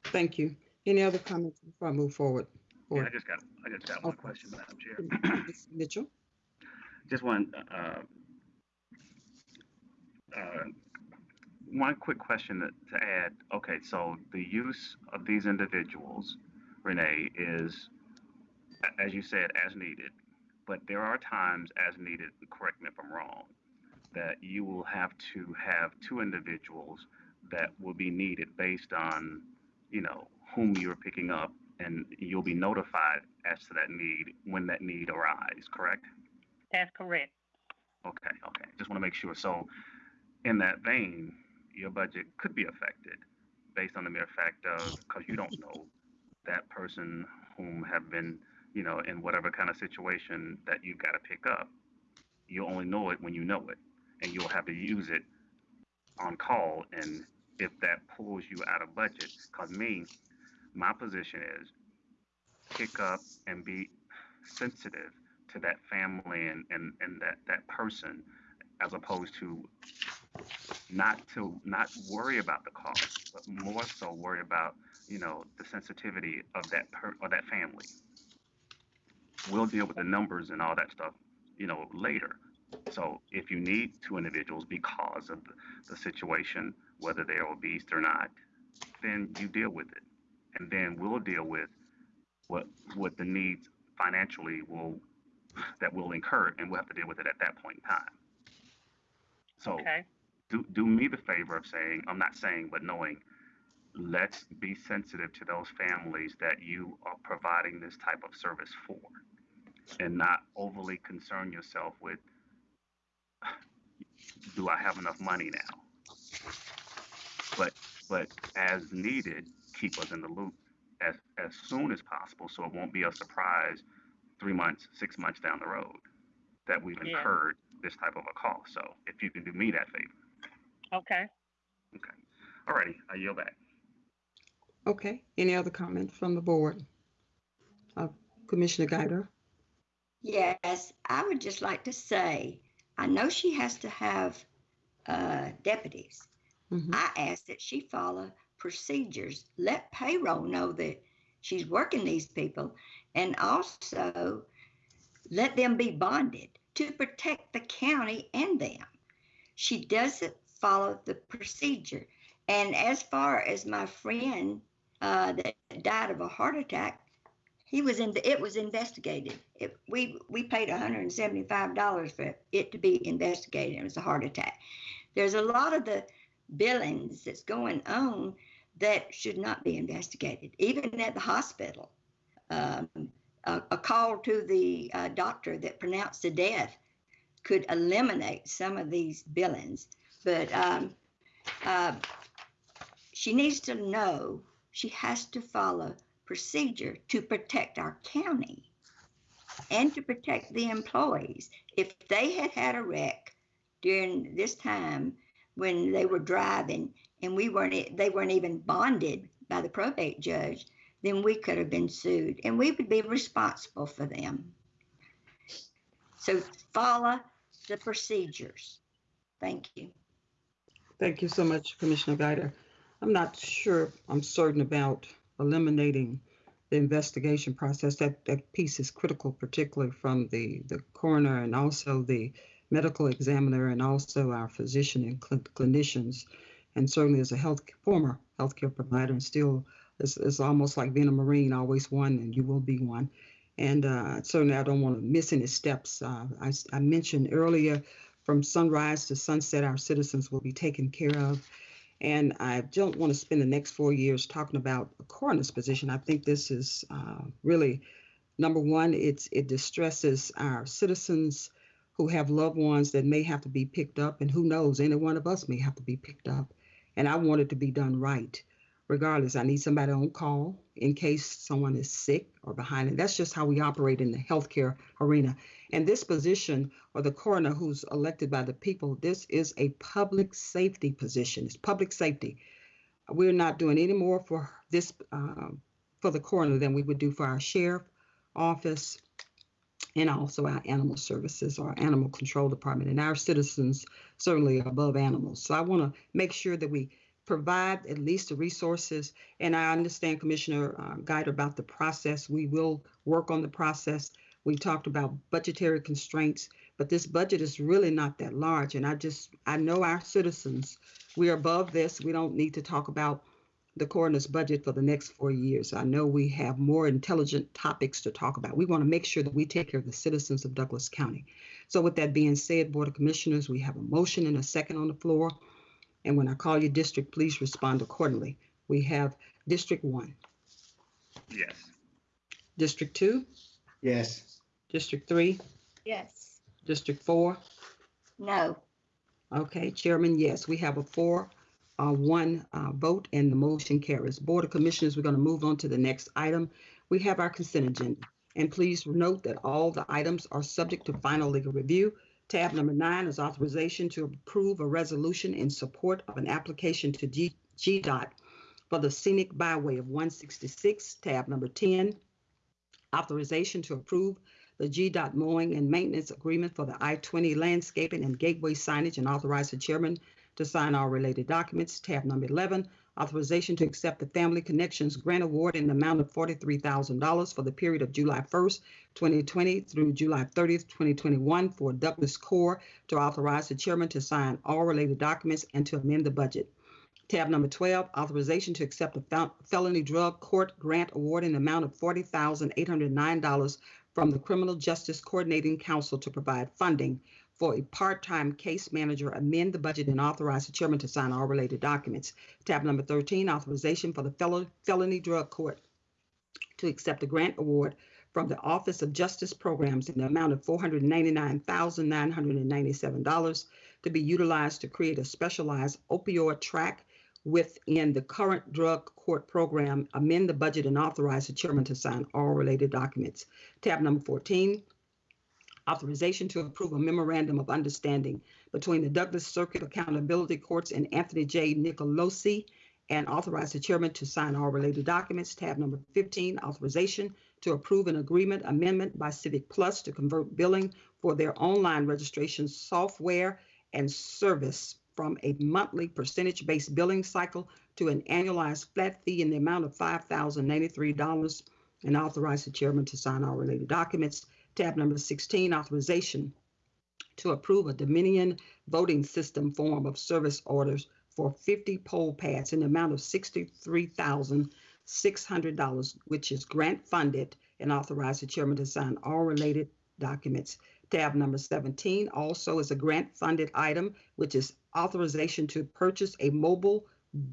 thank you. Any other comments before I move forward? Yeah, I just got, I just got one Okay. question, Madam Chair. Ms. Mitchell? Just one, uh, uh, one quick question that, to add. Okay, so the use of these individuals, Renee, is, as you said, as needed. But there are times as needed, correct me if I'm wrong, that you will have to have two individuals that will be needed based on, you know, whom you're picking up, and you'll be notified as to that need when that need arises, correct? That's correct. Okay, okay. Just want to make sure. So, in that vein, your budget could be affected based on the mere fact of because you don't know that person whom have been, you know, in whatever kind of situation that you've got to pick up. You only know it when you know it, and you'll have to use it on call. And if that pulls you out of budget, because me, my position is pick up and be sensitive to that family and, and, and that, that person as opposed to not to not worry about the cost, but more so worry about, you know, the sensitivity of that per, of that family. We'll deal with the numbers and all that stuff, you know, later. So if you need two individuals because of the, the situation, whether they're obese or not, then you deal with it. And then we'll deal with what what the needs financially will that will incur and we'll have to deal with it at that point in time. So Okay. do do me the favor of saying, I'm not saying, but knowing, let's be sensitive to those families that you are providing this type of service for and not overly concern yourself with do I have enough money now? But but as needed, keep us in the loop as as soon as possible so it won't be a surprise three months, six months down the road that we've Yeah. incurred this type of a cost. So if you can do me that favor. Okay. Okay. Alrighty, I yield back. Okay, any other comments from the board? Uh, Commissioner Guider? Yes, I would just like to say, I know she has to have uh, deputies. Mhm. I ask that she follow procedures. Let payroll know that she's working these people, and also let them be bonded to protect the county and them. She doesn't follow the procedure. And as far as my friend uh, that died of a heart attack, he was in. The, it was investigated. It, we we paid 175 dollars for it to be investigated. It was a heart attack. There's a lot of the billings that's going on that should not be investigated, even at the hospital. Um, a, a call to the uh, doctor that pronounced the death could eliminate some of these billings. But um, uh, she needs to know she has to follow procedure to protect our county and to protect the employees. If they had had a wreck during this time when they were driving and we weren't, they weren't even bonded by the probate judge, then we could have been sued and we would be responsible for them. So follow the procedures. Thank you. Thank you so much, Commissioner Guider. I'm not sure, I'm certain about eliminating the investigation process. That, that piece is critical, particularly from the, the coroner and also the medical examiner and also our physician and cl- clinicians. And certainly as a health, former healthcare provider and still, it's, it's almost like being a Marine, always one and you will be one. And uh, certainly I don't want to miss any steps. Uh, I, I mentioned earlier, from sunrise to sunset, our citizens will be taken care of. And I don't want to spend the next four years talking about a coroner's position. I think this is uh, really number one. It's it distresses our citizens who have loved ones that may have to be picked up, and who knows, any one of us may have to be picked up. And I want it to be done right. Regardless, I need somebody on call in case someone is sick or behind. And that's just how we operate in the healthcare arena. And this position, or the coroner who's elected by the people, this is a public safety position. It's public safety. We're not doing any more for this uh, for the coroner than we would do for our sheriff office and also our animal services our animal control department. And our citizens certainly above animals. So I want to make sure that we provide at least the resources. And I understand Commissioner uh, Guide about the process. We will work on the process. We talked about budgetary constraints, but this budget is really not that large. And I just, I know our citizens, we are above this. We don't need to talk about the coroner's budget for the next four years. I know we have more intelligent topics to talk about. We want to make sure that we take care of the citizens of Douglas County. So with that being said, Board of Commissioners, we have a motion and a second on the floor. And when I call your district, please respond accordingly. We have District One, Yes. District Two, Yes. District Three, Yes. District Four. No. Okay, Chairman, yes, we have a four, uh, one, uh, vote and the motion carries. Board of Commissioners, we're going to move on to the next item. We have our consent agenda. And please note that all the items are subject to final legal review. Tab number nine is authorization to approve a resolution in support of an application to GDOT for the scenic byway of 166. Tab number 10, authorization to approve the GDOT mowing and maintenance agreement for the I-20 landscaping and gateway signage and authorize the chairman to sign all related documents. Tab number 11, authorization to accept the Family Connections Grant Award in the amount of $43,000 for the period of July 1st, 2020 through July 30th, 2021 for Douglas Corps to authorize the chairman to sign all related documents and to amend the budget. Tab number 12, authorization to accept a fel- felony drug court grant award in the amount of $40,809 from the Criminal Justice Coordinating Council to provide funding for a part-time case manager, amend the budget and authorize the chairman to sign all related documents. Tab number 13, authorization for the fel- felony drug court to accept a grant award from the Office of Justice Programs in the amount of $499,997 to be utilized to create a specialized opioid track within the current drug court program, amend the budget and authorize the chairman to sign all related documents. Tab number 14, authorization to approve a memorandum of understanding between the Douglas Circuit Accountability Courts and Anthony J. Nicolosi and authorize the chairman to sign all related documents. Tab number 15, authorization to approve an agreement amendment by CivicPlus to convert billing for their online registration software and service from a monthly percentage-based billing cycle to an annualized flat fee in the amount of $5,093 and authorize the chairman to sign all related documents. Tab number 16, authorization to approve a Dominion voting system form of service orders for 50 poll pads in the amount of $63,600, which is grant funded, and authorize the chairman to sign all related documents. Tab number 17 also is a grant funded item, which is authorization to purchase a mobile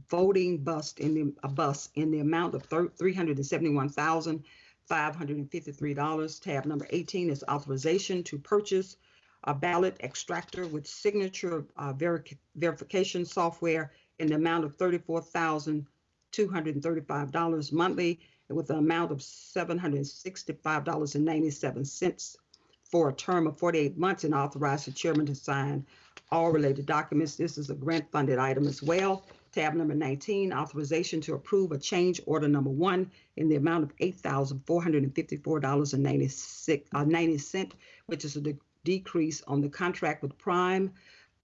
voting bus in the, a bus in the amount of $371,553. Tab number 18 is authorization to purchase a ballot extractor with signature uh, veri- verification software in the amount of $34,235 monthly with an amount of $765.97 for a term of 48 months and authorize the chairman to sign all related documents. This is a grant funded item as well. Tab number 19, authorization to approve a change order number one in the amount of $8,454.96, uh, 90 cent, which is a de- decrease on the contract with Prime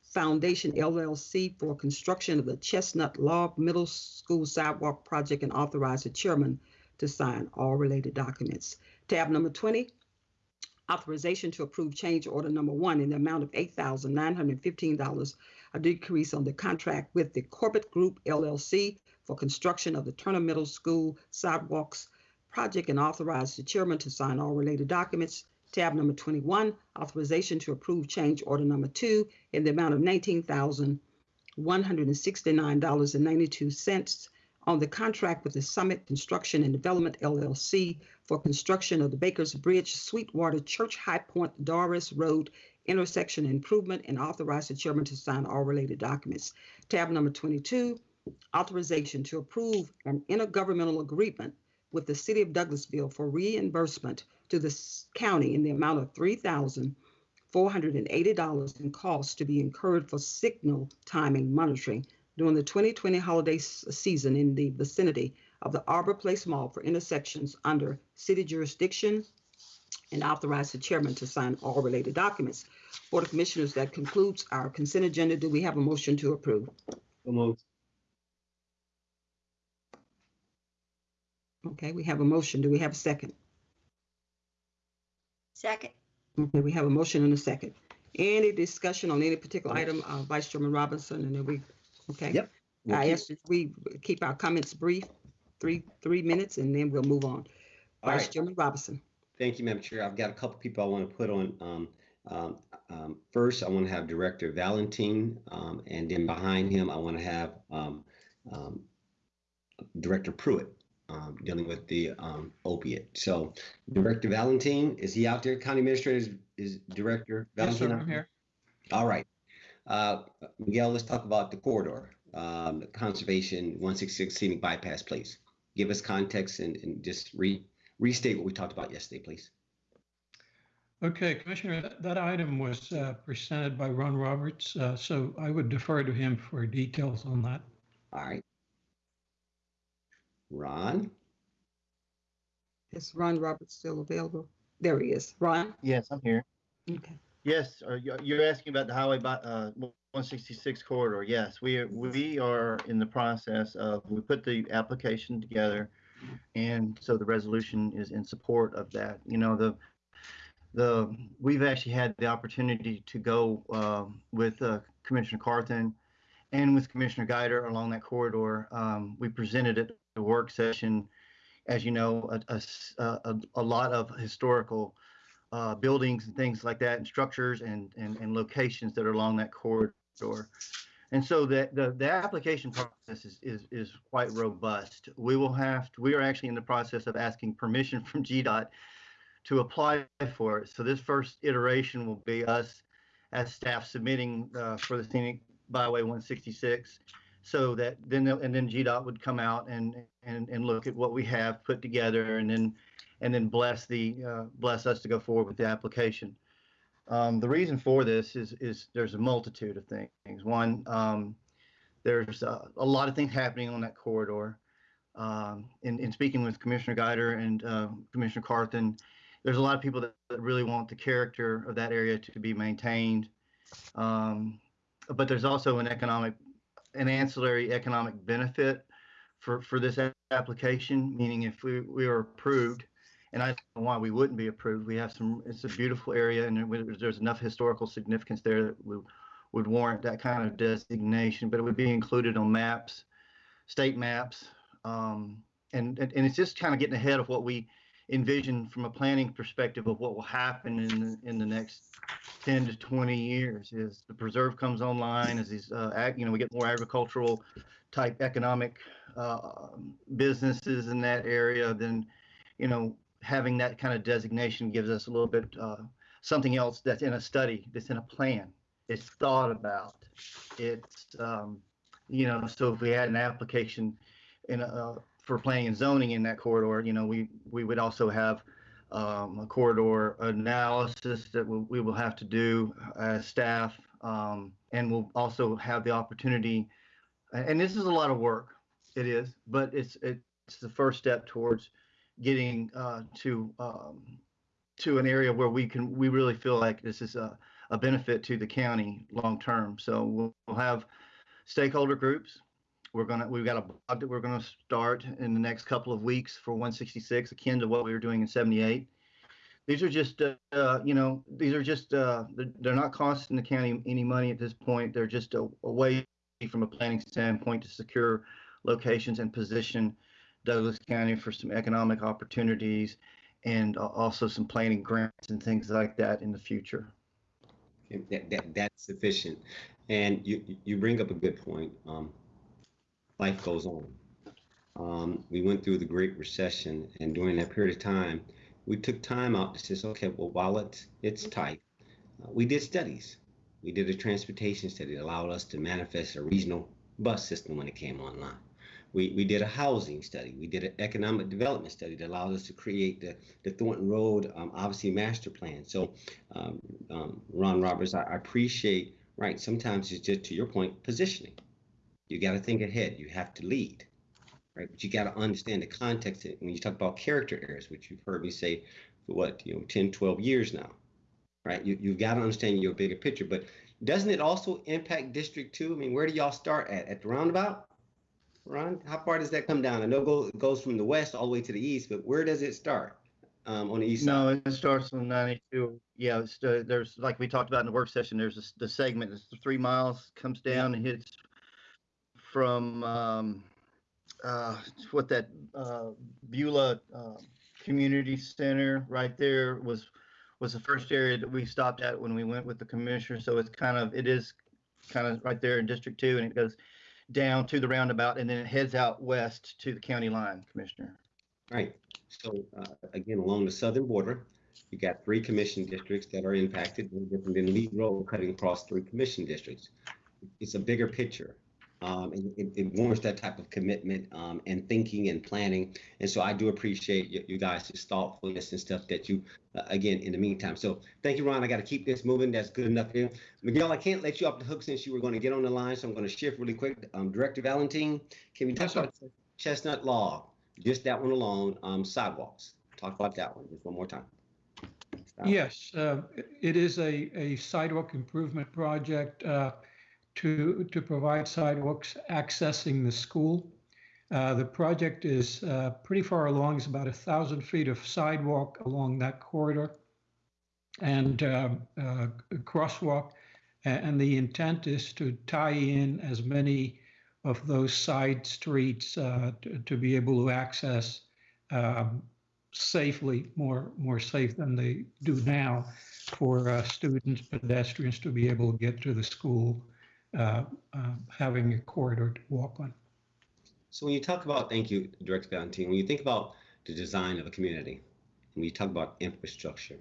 Foundation LLC for construction of the Chestnut Log Middle School Sidewalk Project and authorize the chairman to sign all related documents. Tab number 20, authorization to approve change order number one in the amount of $8,915, a decrease on the contract with the Corbett Group LLC for construction of the Turner Middle School sidewalks project and authorize the chairman to sign all related documents. Tab number 21, authorization to approve change order number two in the amount of $19,169.92 on the contract with the Summit Construction and Development LLC for construction of the Bakers Bridge Sweetwater Church High Point Doris Road intersection improvement and authorize the chairman to sign all related documents. Tab number 22, authorization to approve an intergovernmental agreement with the City of Douglasville for reimbursement to the county in the amount of $3,480 in costs to be incurred for signal timing monitoring during the 2020 holiday s- season in the vicinity of the Arbor Place Mall for intersections under city jurisdiction and authorize the chairman to sign all related documents. Board of Commissioners, that concludes our consent agenda. Do we have a motion to approve? Okay, we have a motion. Do we have a second? Second. Okay, we have a motion and a second. Any discussion on any particular item, uh, Vice Chairman Robinson, and then we, okay? Yep. We'll I keep- ask that we keep our comments brief, three, three minutes, and then we'll move on. All Vice right. Chairman Robinson. Thank you, Madam Chair. I've got a couple people I want to put on. Um, um, um, first, I want to have Director Valentine, um, and then behind him, I want to have um, um, Director Pruitt um, dealing with the um, opiate. So, Director Valentine, is he out there? County Administrator is, is Director Yes, sir, Valentine? out I'm here. All right. Uh, Miguel, let's talk about the corridor, um, conservation 166 scenic bypass, please. Give us context and, and just re, restate what we talked about yesterday, please. Okay, Commissioner, that- that item was uh, presented by Ron Roberts, uh, so I would defer to him for details on that. All right. Ron? Is Ron Roberts still available? There he is. Ron? Yes, I'm here. Okay. Yes, you- you're asking about the highway uh, 166 corridor. Yes, we are, we are in the process of, we put the application together. And so the resolution is in support of that. You know, the, the, we've actually had the opportunity to go, uh, with, uh, Commissioner Carthen and with Commissioner Guider along that corridor. Um, we presented at the work session, as you know, a a a lot of historical uh, buildings and things like that, and structures and, and, and locations that are along that corridor. And so the, the, the application process is, is, is quite robust. We will have, to, we are actually in the process of asking permission from GDOT to apply for it. So this first iteration will be us as staff submitting uh, for the scenic byway 166. So that then, and then GDOT would come out and, and, and look at what we have put together and then and then bless the uh, bless us to go forward with the application. Um, the reason for this is is there's a multitude of things. One, um, there's uh, a lot of things happening on that corridor. Um, in, in speaking with Commissioner Guider and uh, Commissioner Carthen, there's a lot of people that, that really want the character of that area to be maintained. Um, but there's also an economic, an ancillary economic benefit for, for this application, meaning if we, we are approved, and I don't know why we wouldn't be approved. We have some, it's a beautiful area and there's enough historical significance there that would, would warrant that kind of designation, but it would be included on maps, state maps. Um, and, and, and it's just kind of getting ahead of what we envision from a planning perspective of what will happen in, the- in the next 10 to 20 years is the preserve comes online as these, uh, ag, you know, we get more agricultural type economic, uh, businesses in that area, then, you know, having that kind of designation gives us a little bit, uh, something else that's in a study, that's in a plan. It's thought about. It's, um, you know, so if we had an application in, a, for planning and zoning in that corridor, you know, we, we would also have, um, a corridor analysis that we, we will have to do as staff. Um, and we'll also have the opportunity and this is a lot of work. It is, but it's it's the first step towards getting uh, to um, to an area where we can we really feel like this is a, a benefit to the county long term. So we'll, we'll have stakeholder groups. We're gonna we've got a blog that we're gonna start in the next couple of weeks for 166, akin to what we were doing in 78. These are just uh, uh, you know these are just uh, they're, not costing the county any money at this point. They're just a, a way from a planning standpoint to secure locations and position Douglas County for some economic opportunities and also some planning grants and things like that in the future. That, that, that's sufficient. And you, you bring up a good point. Um, life goes on. Um, we went through the Great Recession, and during that period of time, we took time out to say, okay, well, while it's, it's tight, uh, we did studies. We did a transportation study that allowed us to manifest a regional bus system when it came online. We, we did a housing study. We did an economic development study that allowed us to create the, the Thornton Road, um, obviously, master plan. So, um, um, Ron Roberts, I, I appreciate, right, sometimes it's just to your point, positioning. You got to think ahead. You have to lead, right? But you got to understand the context. When you talk about character areas, which you've heard me say for what, you know, 10, 12 years now, right? You, you've got to understand your bigger picture. But doesn't it also impact District 2? I mean, where do y'all start at? At the roundabout? Ron, how far does that come down? I know it goes from the west all the way to the east, but where does it start um, on the east no, side? it starts on 92. Yeah, it's, uh, there's like we talked about in the work session. There's a, the segment. It's three miles comes down and hits from um, uh, what that uh, Beulah uh, Community Center right there was was the first area that we stopped at when we went with the commissioner. So it's kind of it is kind of right there in District Two, and it goes down to the roundabout, and then it heads out west to the county line, Commissioner. Right. So uh, again, along the southern border, you got three commission districts that are impacted, no different than Road cutting across three commission districts. It's a bigger picture. Um, it, it, warrants that type of commitment um, and thinking and planning. And so I do appreciate you, you guys' thoughtfulness and stuff that you, uh, again, in the meantime. So thank you, Ron. I got to keep this moving. That's good enough here. Miguel, I can't let you off the hook since you were going to get on the line. So I'm going to shift really quick. Um, Director Valentine, can we talk yes, about Chestnut Log? Just that one alone, um, sidewalks. Talk about that one just one more time. Stop. Yes, uh, it is a, a sidewalk improvement project. Uh, to, to provide sidewalks accessing the school. Uh, the project is uh, pretty far along. It's about a thousand feet of sidewalk along that corridor and uh, uh crosswalk. And the intent is to tie in as many of those side streets uh, to, to, be able to access um, safely, more more safe than they do now, for uh, students, pedestrians to be able to get to the school uh, uh, having a corridor to walk on. So when you talk about, thank you, Director Valentine, when you think about the design of a community, when you talk about infrastructure,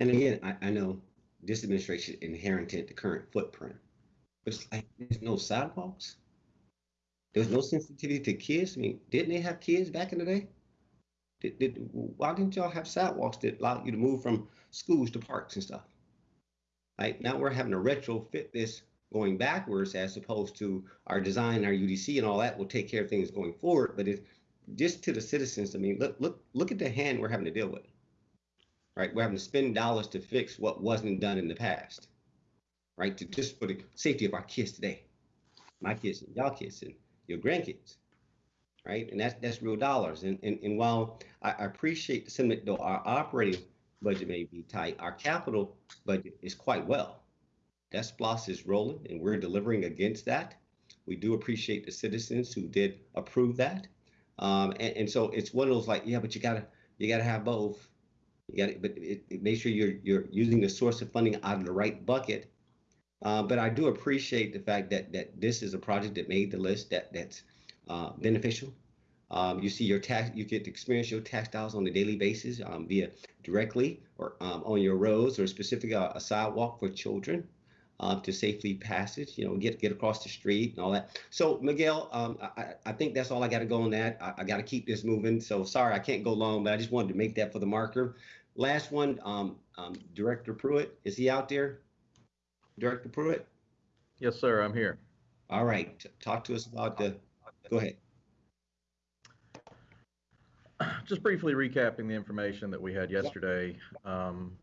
and again, I, I know this administration inherited the current footprint, but it's like there's no sidewalks. There's no sensitivity to kids. I mean, didn't they have kids back in the day? Did, did, why didn't y'all have sidewalks that allowed you to move from schools to parks and stuff? Right now we're having to retrofit this going backwards as opposed to our design, our UDC, and all that will take care of things going forward. But it's just to the citizens. I mean, look, look, look at the hand we're having to deal with. Right, we're having to spend dollars to fix what wasn't done in the past. Right, to just for the safety of our kids today, my kids, and y'all kids, and your grandkids. Right, and that's that's real dollars. And and, and while I, I appreciate the sentiment, though our operating budget may be tight, our capital budget is quite well SPLOST is rolling and we're delivering against that. We do appreciate the citizens who did approve that. Um, and, and, so it's one of those like, yeah, but you gotta you gotta have both. You gotta, but it, it, make sure you're you're using the source of funding out of the right bucket. Uh, but I do appreciate the fact that that this is a project that made the list that that's uh, beneficial. Um, you see your tax, you get to experience your tax dollars on a daily basis, um, via directly or um, on your roads or specific uh, a sidewalk for children uh, to safely pass it, you know, get get across the street and all that. So Miguel, um, I, I think that's all I got to go on that. I, I got to keep this moving. So sorry, I can't go long, but I just wanted to make that for the marker. Last one, um, um, Director Pruitt, is he out there? Director Pruitt? Yes, sir, I'm here. All right, t- talk to us about the, go ahead. Just briefly recapping the information that we had yesterday. Um,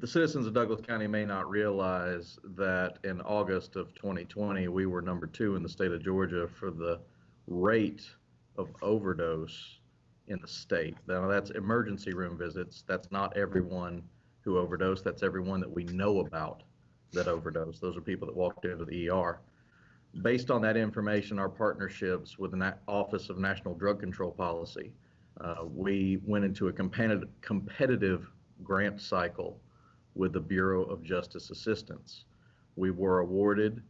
the citizens of Douglas County may not realize that in August of 2020, we were number two in the state of Georgia for the rate of overdose in the state. Now, that's emergency room visits. That's not everyone who overdosed. That's everyone that we know about that overdosed. Those are people that walked into the ER. Based on that information, our partnerships with the Office of National Drug Control Policy, uh, we went into a competitive grant cycle with the Bureau of Justice Assistance. We were awarded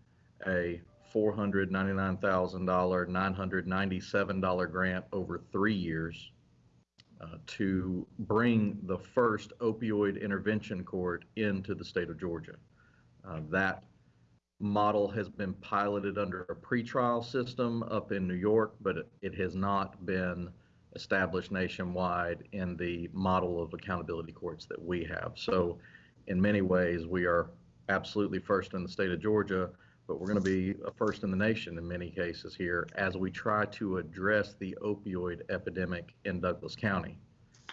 a $499,000, $997 grant over three years uh, to bring the first opioid intervention court into the state of Georgia. Uh, that model has been piloted under a pretrial system up in New York, but it, has not been established nationwide in the model of accountability courts that we have. So, in many ways, we are absolutely first in the state of Georgia, but we're going to be a first in the nation in many cases here as we try to address the opioid epidemic in Douglas County.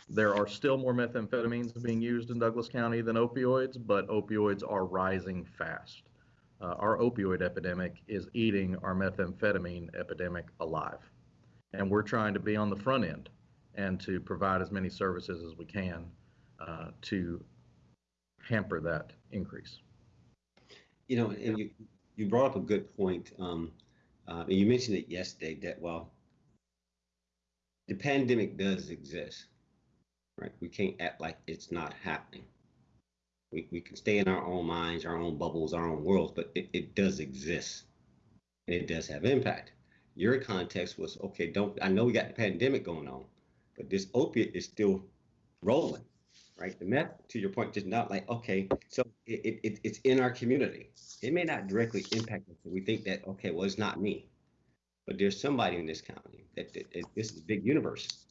There are still more methamphetamines being used in Douglas County than opioids, but opioids are rising fast. Uh, our opioid epidemic is eating our methamphetamine epidemic alive. And we're trying to be on the front end and to provide as many services as we can uh, to hamper that increase. You know, and you, you brought up a good point. Um, uh, and you mentioned it yesterday that, well, the pandemic does exist, right? We can't act like it's not happening. We, we can stay in our own minds, our own bubbles, our own worlds, but it, it does exist and it does have impact. Your context was okay, don't I know we got the pandemic going on, but this opiate is still rolling, right? The meth, to your point, just not like, okay, so it, it, it's in our community. It may not directly impact us. We think that, okay, well, it's not me, but there's somebody in this county that, that, that this is a big universe.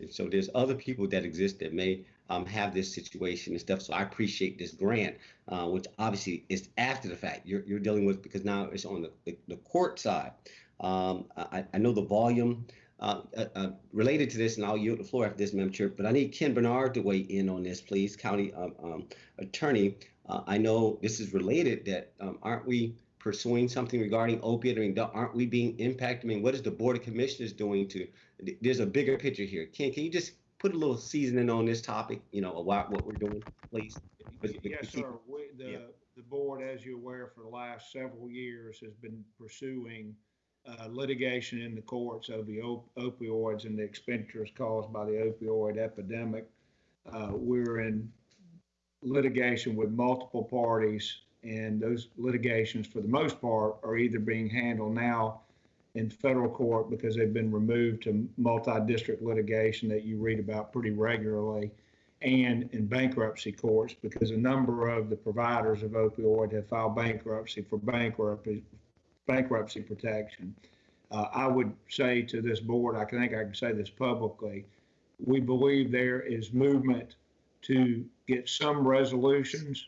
And so there's other people that exist that may um, have this situation and stuff. So I appreciate this grant, uh, which obviously is after the fact you're, you're dealing with because now it's on the, the, the court side. Um, I, I know the volume uh, uh, uh, related to this, and I'll yield the floor after this, Madam Chair. But I need Ken Bernard to weigh in on this, please, County um, um, Attorney. Uh, I know this is related. That um, aren't we pursuing something regarding opiate? I mean, aren't we being impacted? I mean, what is the Board of Commissioners doing to? There's a bigger picture here. Ken, can you just put a little seasoning on this topic? You know, about what we're doing, please. Yes, sir. We, the, Yeah. the board, as you're aware, for the last several years has been pursuing uh, litigation in the courts of the op- opioids and the expenditures caused by the opioid epidemic. Uh, We're in litigation with multiple parties, and those litigations, for the most part, are either being handled now in federal court because they've been removed to multi-district litigation that you read about pretty regularly, and in bankruptcy courts because a number of the providers of opioid have filed bankruptcy for bankruptcy bankruptcy protection. Uh, I would say to this board, I think I can say this publicly, we believe there is movement to get some resolutions.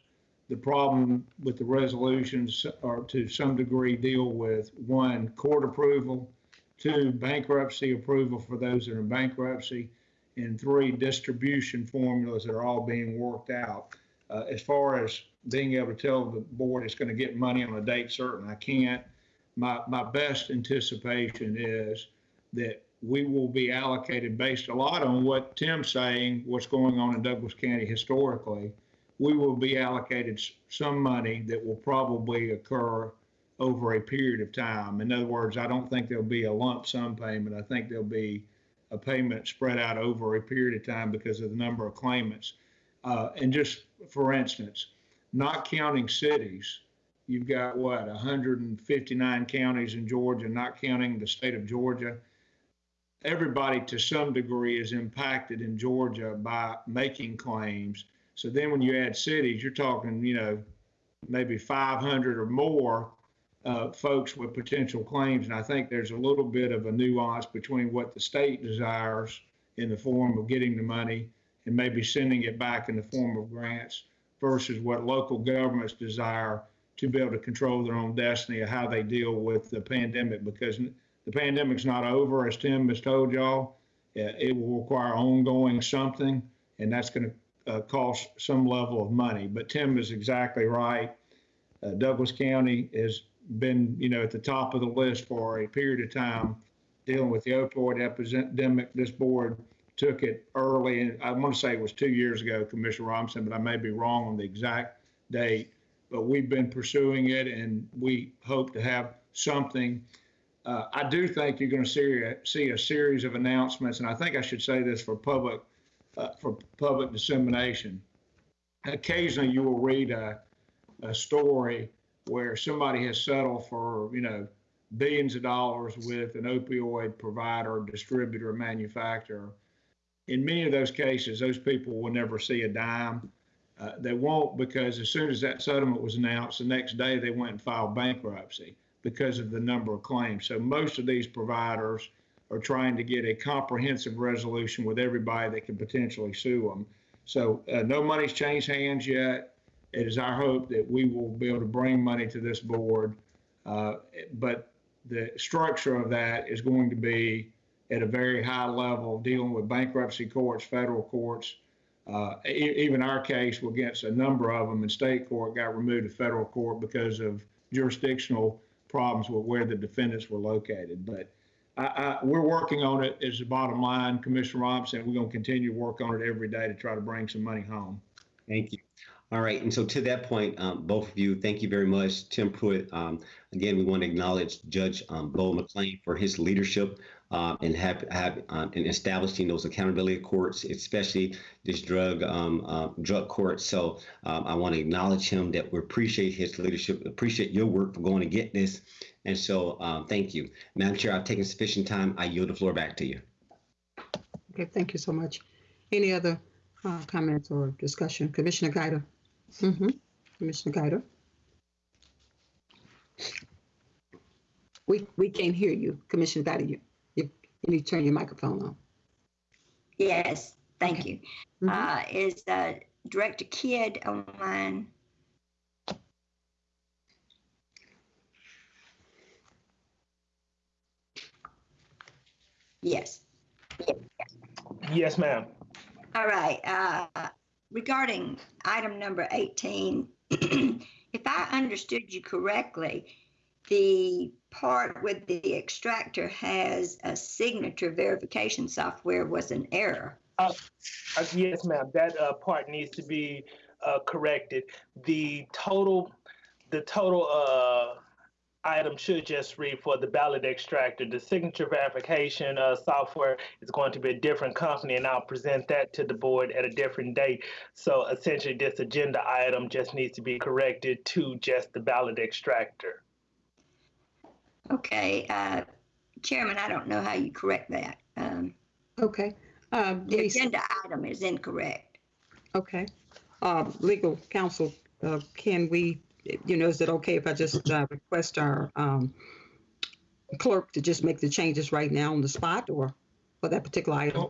The problem with the resolutions are to some degree deal with one, court approval, two, bankruptcy approval for those that are in bankruptcy, and three, distribution formulas that are all being worked out. Uh, as far as being able to tell the board it's going to get money on a date certain, I can't. My, my best anticipation is that we will be allocated based a lot on what Tim's saying, what's going on in Douglas County historically. We will be allocated some money that will probably occur over a period of time. In other words, I don't think there'll be a lump sum payment. I think there'll be a payment spread out over a period of time because of the number of claimants. Uh, and just for instance, not counting cities, you've got what, 159 counties in Georgia, not counting the state of Georgia. Everybody to some degree is impacted in Georgia by making claims. So then when you add cities, you're talking, you know, maybe 500 or more uh, folks with potential claims. And I think there's a little bit of a nuance between what the state desires in the form of getting the money and maybe sending it back in the form of grants versus what local governments desire to be able to control their own destiny of how they deal with the pandemic because the pandemic's not over, as Tim has told y'all. Uh, It will require ongoing something, and that's going to uh, cost some level of money. But Tim is exactly right. Uh, Douglas County has been, you know, at the top of the list for a period of time dealing with the opioid epidemic. This board took it early, and I want to say it was two years ago, Commissioner Robinson, but I may be wrong on the exact date. But we've been pursuing it, and we hope to have something. Uh, I do think you're going to see a, see a series of announcements, and I think I should say this for public uh, for public dissemination. Occasionally, you will read a, a story where somebody has settled for you know billions of dollars with an opioid provider, distributor, manufacturer. In many of those cases, those people will never see a dime. Uh, they won't because as soon as that settlement was announced, the next day they went and filed bankruptcy because of the number of claims. So most of these providers are trying to get a comprehensive resolution with everybody that could potentially sue them. So uh, no money's changed hands yet. It is our hope that we will be able to bring money to this board, uh, but the structure of that is going to be at a very high level, dealing with bankruptcy courts, federal courts, uh, e- even our case against a number of them in state court got removed to federal court because of jurisdictional problems with where the defendants were located. But I, I, we're working on it. Is the bottom line, Commissioner Robinson. We're going to continue to work on it every day to try to bring some money home. Thank you. All right, and so to that point, um, both of you, thank you very much. Tim Pruitt, um, again, we want to acknowledge Judge um, Beau McClain for his leadership um, and have, have um, in establishing those accountability courts, especially this drug um, uh, drug court. So um, I want to acknowledge him that we appreciate his leadership, appreciate your work for going to get this, and so um, thank you, Madam Chair. I've taken sufficient time. I yield the floor back to you. Okay, thank you so much. Any other uh, comments or discussion? Commissioner Guider? Mm-hmm. Commissioner Guider? We, we can't hear you, Commissioner Guider. You, you, you need to turn your microphone on. Yes, thank you. Uh, is uh, Director Kidd online? Yes. Yes, ma'am. All right. Uh, regarding item number 18, if I understood you correctly, the part with the extractor has a signature verification software was an error. Uh, uh, yes, ma'am. That uh, part needs to be uh, corrected. The total, the total uh, item should just read for the ballot extractor. The signature verification uh, software is going to be a different company, and I'll present that to the board at a different date. So essentially, this agenda item just needs to be corrected to just the ballot extractor. Okay, uh, Chairman, I don't know how you correct that. Um, Okay. Um, the Lisa- agenda item is incorrect. Okay. Um, legal counsel, uh, can we, you know, is it okay if I just uh, request our um, clerk to just make the changes right now on the spot or for that particular item?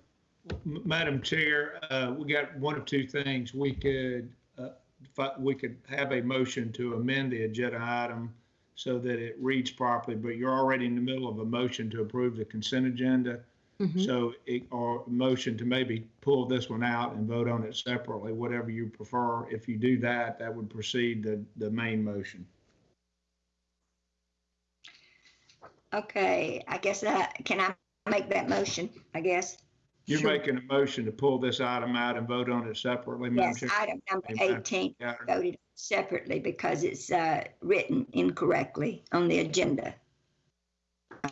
M- Madam Chair, uh, we got one of two things. We could, uh, fi- we could have a motion to amend the agenda item so that it reads properly, but you're already in the middle of a motion to approve the consent agenda. Mhm. So, it- or a motion to maybe pull this one out and vote on it separately, whatever you prefer. If you do that, that would precede the, the main motion. Okay, I guess that, can I make that motion, I guess? You're making a motion to pull this item out and vote on it separately, Madam Yes, Chair? item number Amen. 18 Got it. voted separately because it's uh, written incorrectly on the agenda.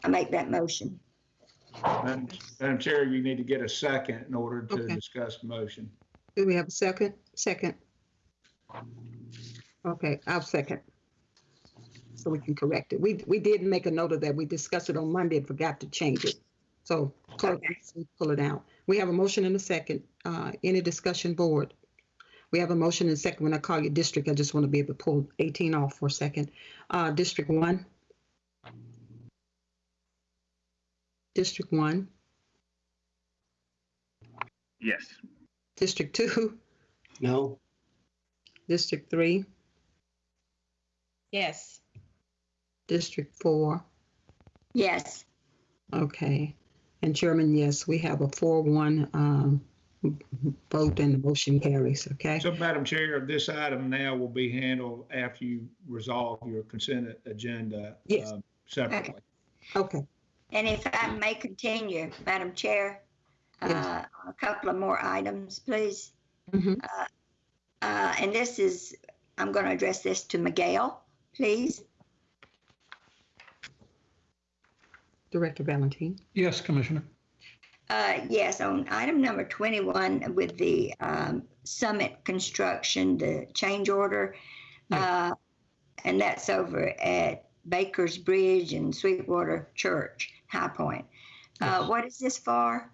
I make that motion. Madam Madam Chair, you need to get a second in order to Okay. discuss the motion. Do we have a second? Second. Okay, I'll second. So we can correct it. We, we did make a note of that. We discussed it on Monday and forgot to change it. So clerk, please pull it out. We have a motion and a second. Uh, any discussion board? We have a motion and second. When I call you district, I just want to be able to pull 18 off for a second. Uh, District one? District one? Yes. District two? No. District three? Yes. District four, Yes. okay. And Chairman, yes, we have a four-one, um, vote and the motion carries, okay? So, Madam Chair, this item now will be handled after you resolve your consent agenda. Yes. um, Separately. Okay, And if I may continue, Madam Chair, uh, a couple of more items, please. Mhm. Uh, uh, And this is, I'm going to address this to Miguel, please. Director Valentine. Yes, Commissioner. Uh, Yes, on item number 21 with the um, Summit Construction, the change order, uh, and that's over at Baker's Bridge and Sweetwater Church, High Point. Uh, What is this for?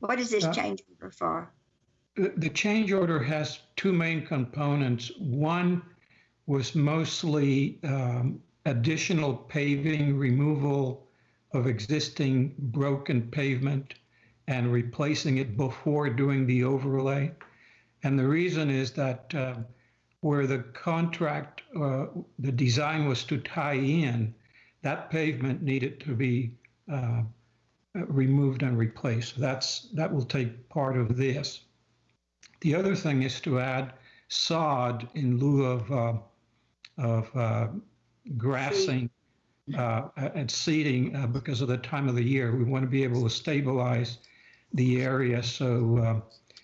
What is this Uh, change order for? The, the change order has two main components. One was mostly um, additional paving, removal of existing broken pavement and replacing it before doing the overlay. And the reason is that uh, where the contract, uh, the design was to tie in, that pavement needed to be uh, removed and replaced. That's, that will take part of this. The other thing is to add sod in lieu of, uh, of uh, grassing uh, and seeding uh, because of the time of the year. We want to be able to stabilize the area so, uh,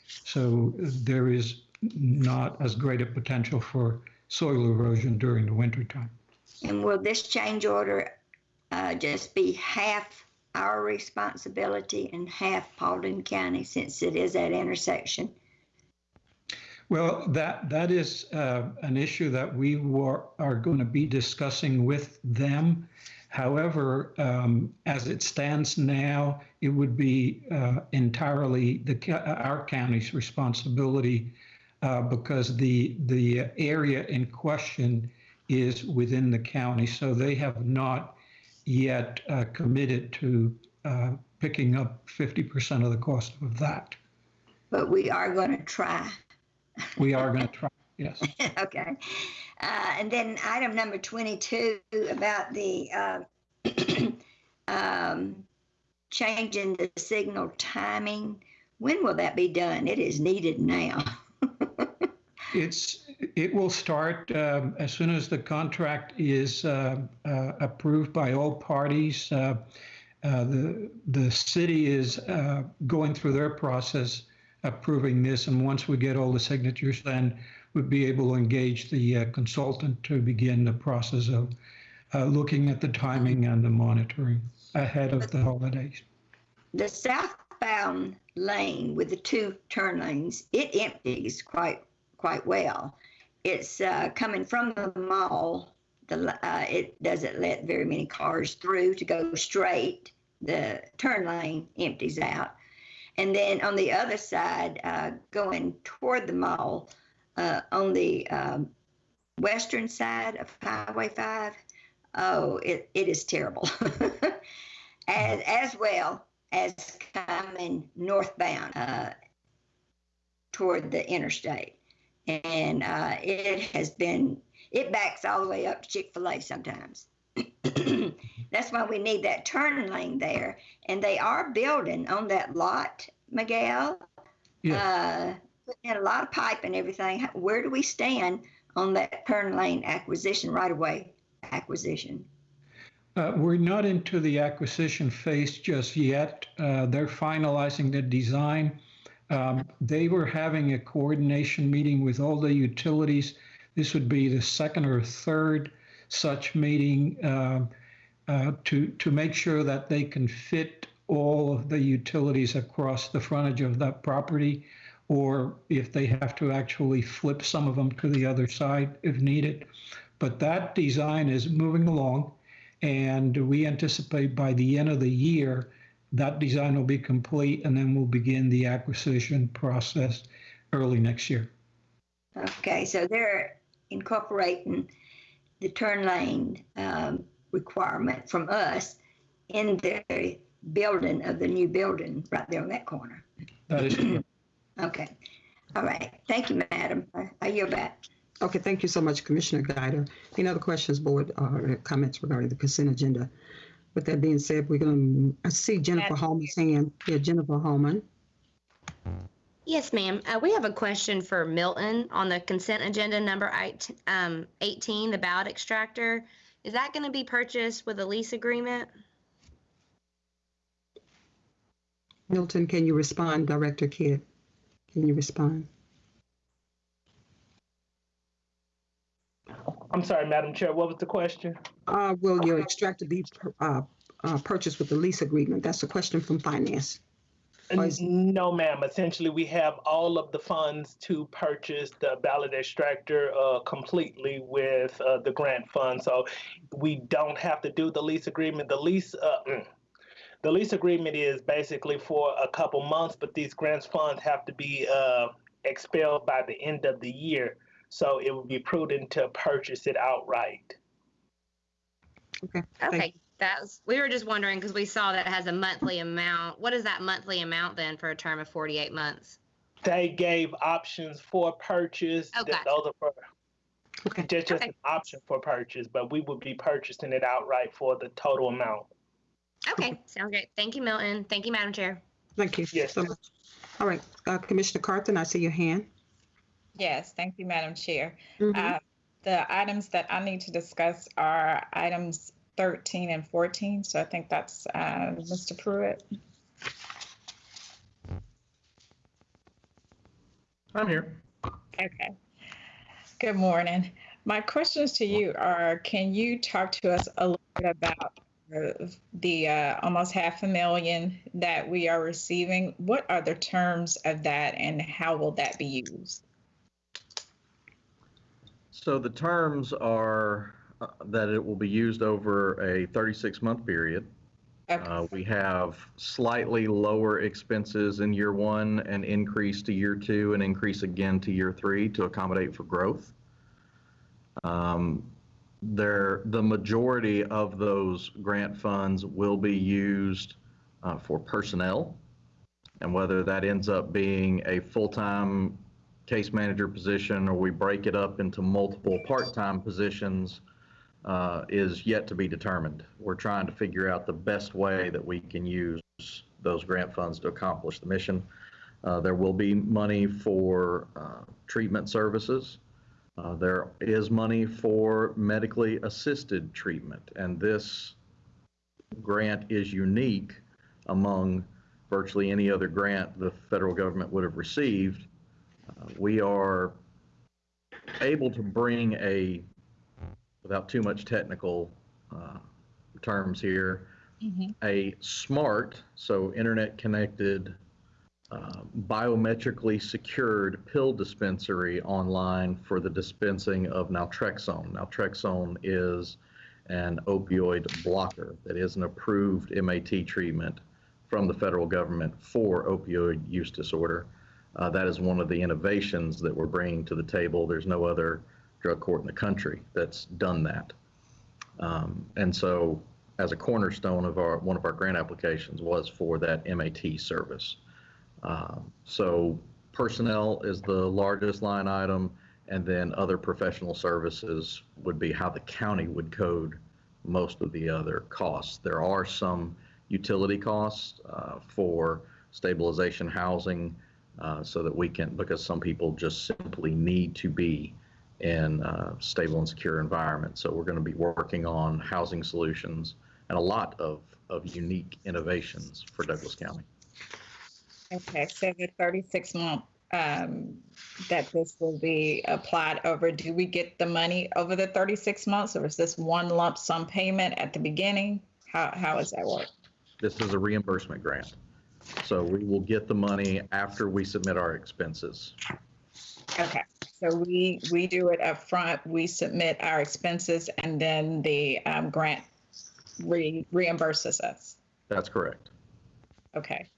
so there is not as great a potential for soil erosion during the wintertime. And will this change order uh, just be half our responsibility and half Paulding County since it is at intersection? Well, that that is uh, an issue that we were, are going to be discussing with them. However, um, as it stands now, it would be uh, entirely the our county's responsibility uh, because the the area in question is within the county, so they have not yet uh, committed to uh, picking up 50% of the cost of that. But we are going to try. We are going to try. Yes. okay. Uh, and then item number 22 about the uh, um, changing the signal timing. When will that be done? It is needed now. It's, it will start um, as soon as the contract is uh, uh, approved by all parties. Uh, uh, The, the city is uh, going through their process approving this, and once we get all the signatures, then we'd be able to engage the uh, consultant to begin the process of uh, looking at the timing and the monitoring ahead of the holidays. the southbound lane with the two turn lanes, it empties quite quite well. It's uh, coming from the mall. The uh, it doesn't let very many cars through to go straight. The turn lane empties out, and then on the other side, uh, going toward the mall, uh, on the um, western side of Highway Five, oh, it, it is terrible. as as well as coming northbound uh, toward the interstate. And uh, it has been, it backs all the way up to Chick fil A sometimes. That's why we need that turn lane there. And they are building on that lot, Miguel. Uh, putting in a lot of pipe and everything. Where do we stand on that turn lane acquisition right away? Acquisition. Uh, We're not into the acquisition phase just yet. Uh, They're finalizing the design. Um, They were having a coordination meeting with all the utilities. This would be the second or third such meeting uh, uh, to, to make sure that they can fit all of the utilities across the frontage of that property, or if they have to actually flip some of them to the other side if needed. But that design is moving along. And we anticipate by the end of the year, that design will be complete and then we'll begin the acquisition process early next year. Okay, so they're incorporating the turn lane um, requirement from us in the building of the new building right there on that corner. That is. Okay. All right. Thank you, madam. I- I yield back. Okay, thank you so much, Commissioner Guider. Any other questions, board, or comments regarding the consent agenda? With that being said, we're going, to I see Jennifer Holman's hand. Yeah, Jennifer Holman. Yes, ma'am. Uh, we have a question for Milton on the consent agenda number eight, um, 18, the ballot extractor. Is that going to be purchased with a lease agreement? Milton, can you respond? Director Kidd, can you respond? I'm sorry, Madam Chair, what was the question? Uh, will your extractor be, uh, uh, purchased with the lease agreement? That's a question from finance. Or is- No, ma'am. Essentially, we have all of the funds to purchase the ballot extractor uh, completely with uh, the grant fund. So we don't have to do the lease agreement. The lease, uh, mm, the lease agreement is basically for a couple months, but these grants funds have to be uh, expelled by the end of the year. So it would be prudent to purchase it outright. Okay, that was, we were just wondering because we saw that it has a monthly amount. What is that monthly amount then for a term of 48 months? They gave options for purchase. Oh, Th- gotcha. Those are for, just, just an option for purchase, but we would be purchasing it outright for the total amount. Okay, sounds great. Thank you, Milton. Thank you, Madam Chair. Thank you yes. so much. All right, uh, Commissioner Carthen, I see your hand. Yes, thank you, Madam Chair. Mhm. Uh, The items that I need to discuss are items 13 and 14, so I think that's uh, Mr. Pruitt. I'm here. Okay. Good morning. My questions to you are, can you talk to us a little bit about the uh, almost half a million that we are receiving? What are the terms of that and how will that be used? So the terms are that it will be used over a 36-month period. Uh, We have slightly lower expenses in year one and increase to year two and increase again to year three to accommodate for growth. Um, There, the majority of those grant funds will be used uh, for personnel. And whether that ends up being a full-time case manager position or we break it up into multiple part-time positions uh, is yet to be determined. We're trying to figure out the best way that we can use those grant funds to accomplish the mission. Uh, There will be money for uh, treatment services. Uh, There is money for medically assisted treatment, and this grant is unique among virtually any other grant the federal government would have received. Uh, We are able to bring a, without too much technical uh, terms here, a smart, so internet connected, uh, biometrically secured pill dispensary online for the dispensing of naltrexone. Naltrexone is an opioid blocker that is an approved MAT treatment from the federal government for opioid use disorder. Uh, that is one of the innovations that we're bringing to the table. There's no other drug court in the country that's done that. Um, and so, as a cornerstone of our one of our grant applications was for that MAT service. Um, so, personnel is the largest line item, and then other professional services would be how the county would code most of the other costs. There are some utility costs uh, for stabilization housing uh, so that we can, because some people just simply need to be in uh, stable and secure environments. So we're going to be working on housing solutions and a lot of, of unique innovations for Douglas County. Okay, so the 36 month um, that this will be applied over, do we get the money over the 36 months or is this one lump sum payment at the beginning? How, how does that work? This is a reimbursement grant. So we will get the money after we submit our expenses. Okay, so we, we do it up front. we submit our expenses and then the um, grant re- reimburses us. That's correct. Okay.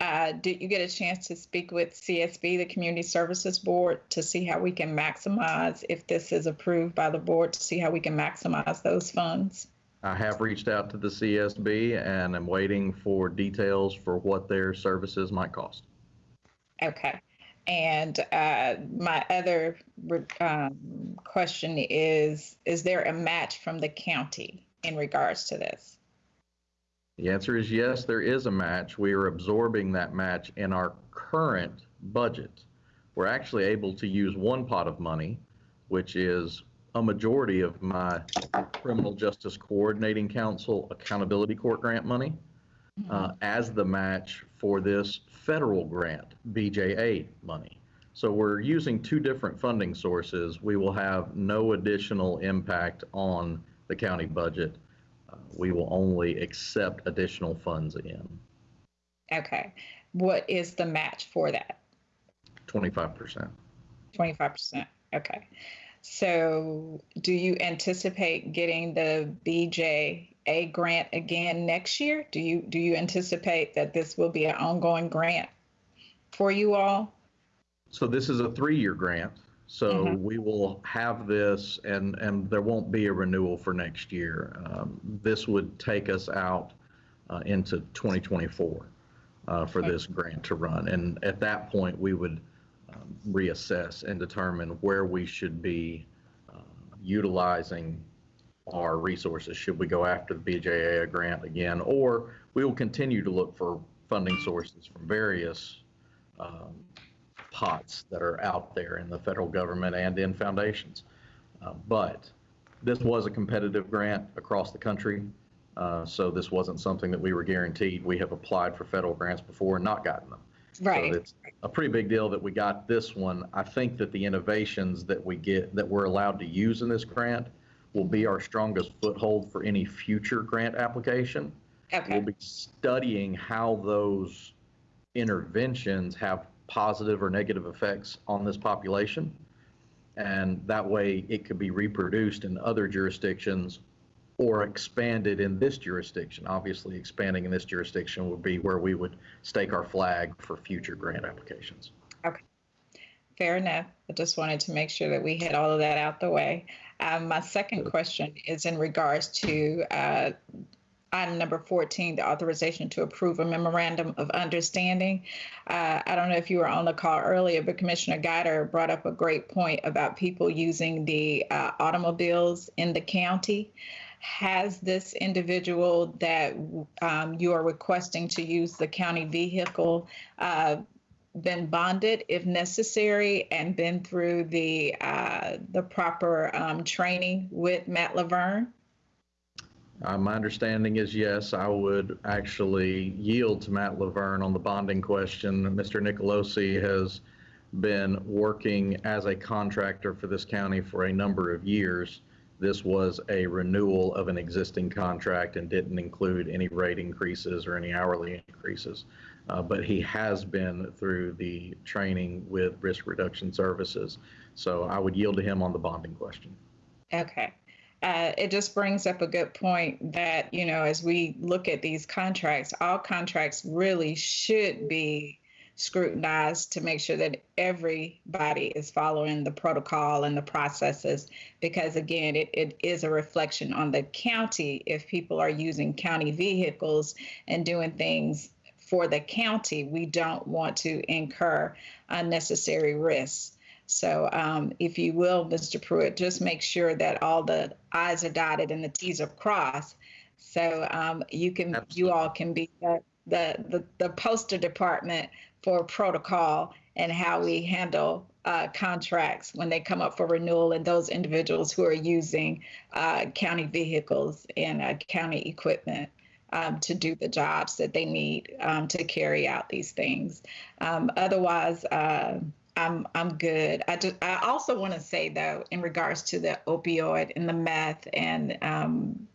Uh, Did you get a chance to speak with CSB, the Community Services Board, to see how we can maximize, if this is approved by the board, to see how we can maximize those funds? I have reached out to the CSB and I'm waiting for details for what their services might cost. Okay. And uh, my other um, question is, is there a match from the county in regards to this? The answer is yes, there is a match. We are absorbing that match in our current budget. We're actually able to use one pot of money, which is a majority of my Criminal Justice Coordinating Council Accountability Court grant money, uh, as the match for this federal grant, BJA money. So we're using two different funding sources. We will have no additional impact on the county budget. Uh, We will only accept additional funds in, Okay. What is the match for that? 25%. 25%. Okay. So do you anticipate getting the BJA grant again next year? Do you do you anticipate that this will be an ongoing grant for you all? So this is a three-year grant. So we will have this, and and there won't be a renewal for next year. Um, this would take us out uh, into 2024 uh, for this grant to run, and at that point we would um, reassess and determine where we should be uh, utilizing our resources. Should we go after the BJA grant again, or we will continue to look for funding sources from various um, pots that are out there in the federal government and in foundations. Uh, but this was a competitive grant across the country, uh, so this wasn't something that we were guaranteed. We have applied for federal grants before and not gotten them. Right. So it's a pretty big deal that we got this one. I think that the innovations that we get, that we're allowed to use in this grant will be our strongest foothold for any future grant application. Okay. We'll be studying how those interventions have positive or negative effects on this population. And that way it could be reproduced in other jurisdictions or expanded in this jurisdiction. Obviously, expanding in this jurisdiction would be where we would stake our flag for future grant applications. Okay. Fair enough. I just wanted to make sure that we had all of that out the way. Um, my second question is in regards to uh, item number 14, the authorization to approve a memorandum of understanding. Uh, I don't know if you were on the call earlier, but Commissioner Guider brought up a great point about people using the uh, automobiles in the county. Has this individual that um, you are requesting to use the county vehicle uh, been bonded if necessary and been through the uh, the proper um, training with Matt Laverne? Uh, my understanding is yes, I would actually yield to Matt Laverne on the bonding question. Mr. Nicolosi has been working as a contractor for this county for a number of years. This was a renewal of an existing contract and didn't include any rate increases or any hourly increases. Uh, but he has been through the training with risk reduction services. So I would yield to him on the bonding question. Okay. Uh, it just brings up a good point that, you know, as we look at these contracts, all contracts really should be scrutinized to make sure that everybody is following the protocol and the processes because again it, it is a reflection on the county if people are using county vehicles and doing things for the county we don't want to incur unnecessary risks. So um, if you will mr pruitt just make sure that all the i's are dotted and the t's are crossed. So um, you can you all can be the, the the the poster department for protocol and how we handle uh, contracts when they come up for renewal and those individuals who are using uh, county vehicles and uh, county equipment um, to do the jobs that they need um, to carry out these things. Um, otherwise, uh, I'm I'm good. I just I also want to say though, in regards to the opioid and the meth and um,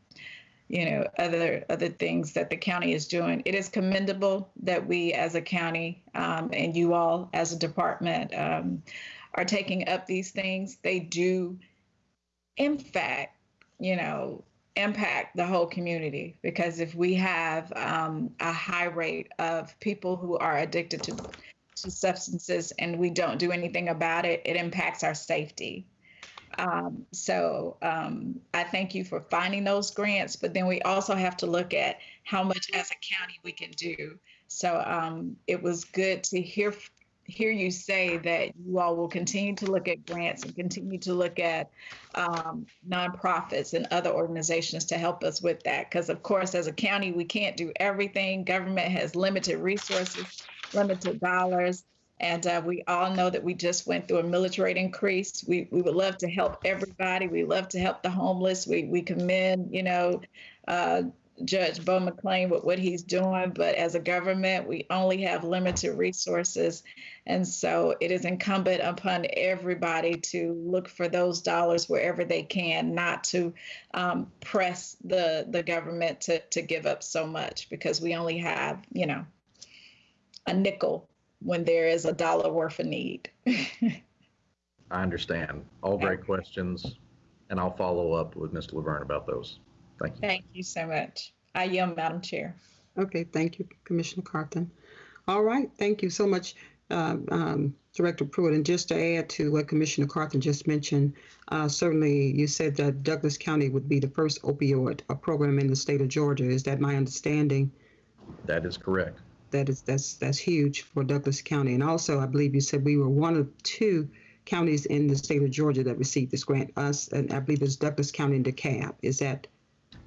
you know other other things that the county is doing it is commendable that we as a county um, and you all as a department um, are taking up these things they do in fact you know impact the whole community because if we have um, a high rate of people who are addicted to, to substances and we don't do anything about it it impacts our safety um, so um, I thank you for finding those grants, but then we also have to look at how much as a county we can do. So um, it was good to hear hear you say that you all will continue to look at grants and continue to look at um, nonprofits and other organizations to help us with that. Because, of course, as a county, we can't do everything. Government has limited resources, limited dollars. And uh, we all know that we just went through a military increase. We, we would love to help everybody. We love to help the homeless. We, we commend, you know, uh, Judge Beau McClain with what he's doing, but as a government, we only have limited resources. And so it is incumbent upon everybody to look for those dollars wherever they can, not to um, press the, the government to, to give up so much because we only have, you know, a nickel when there is a dollar worth of need. I understand. All great questions, and I'll follow up with Mr. Laverne about those. Thank you. Thank you so much. I yield, Madam Chair. Okay, thank you, Commissioner Carthen. All right, thank you so much, uh, um, Director Pruitt. And just to add to what Commissioner Carthen just mentioned, uh, certainly you said that Douglas County would be the first opioid uh, program in the state of Georgia. Is that my understanding? That is correct. That is that's that's huge for Douglas County. And also, I believe you said we were one of two counties in the state of Georgia that received this grant. Us, and I believe it's Douglas County and DeKalb. Is that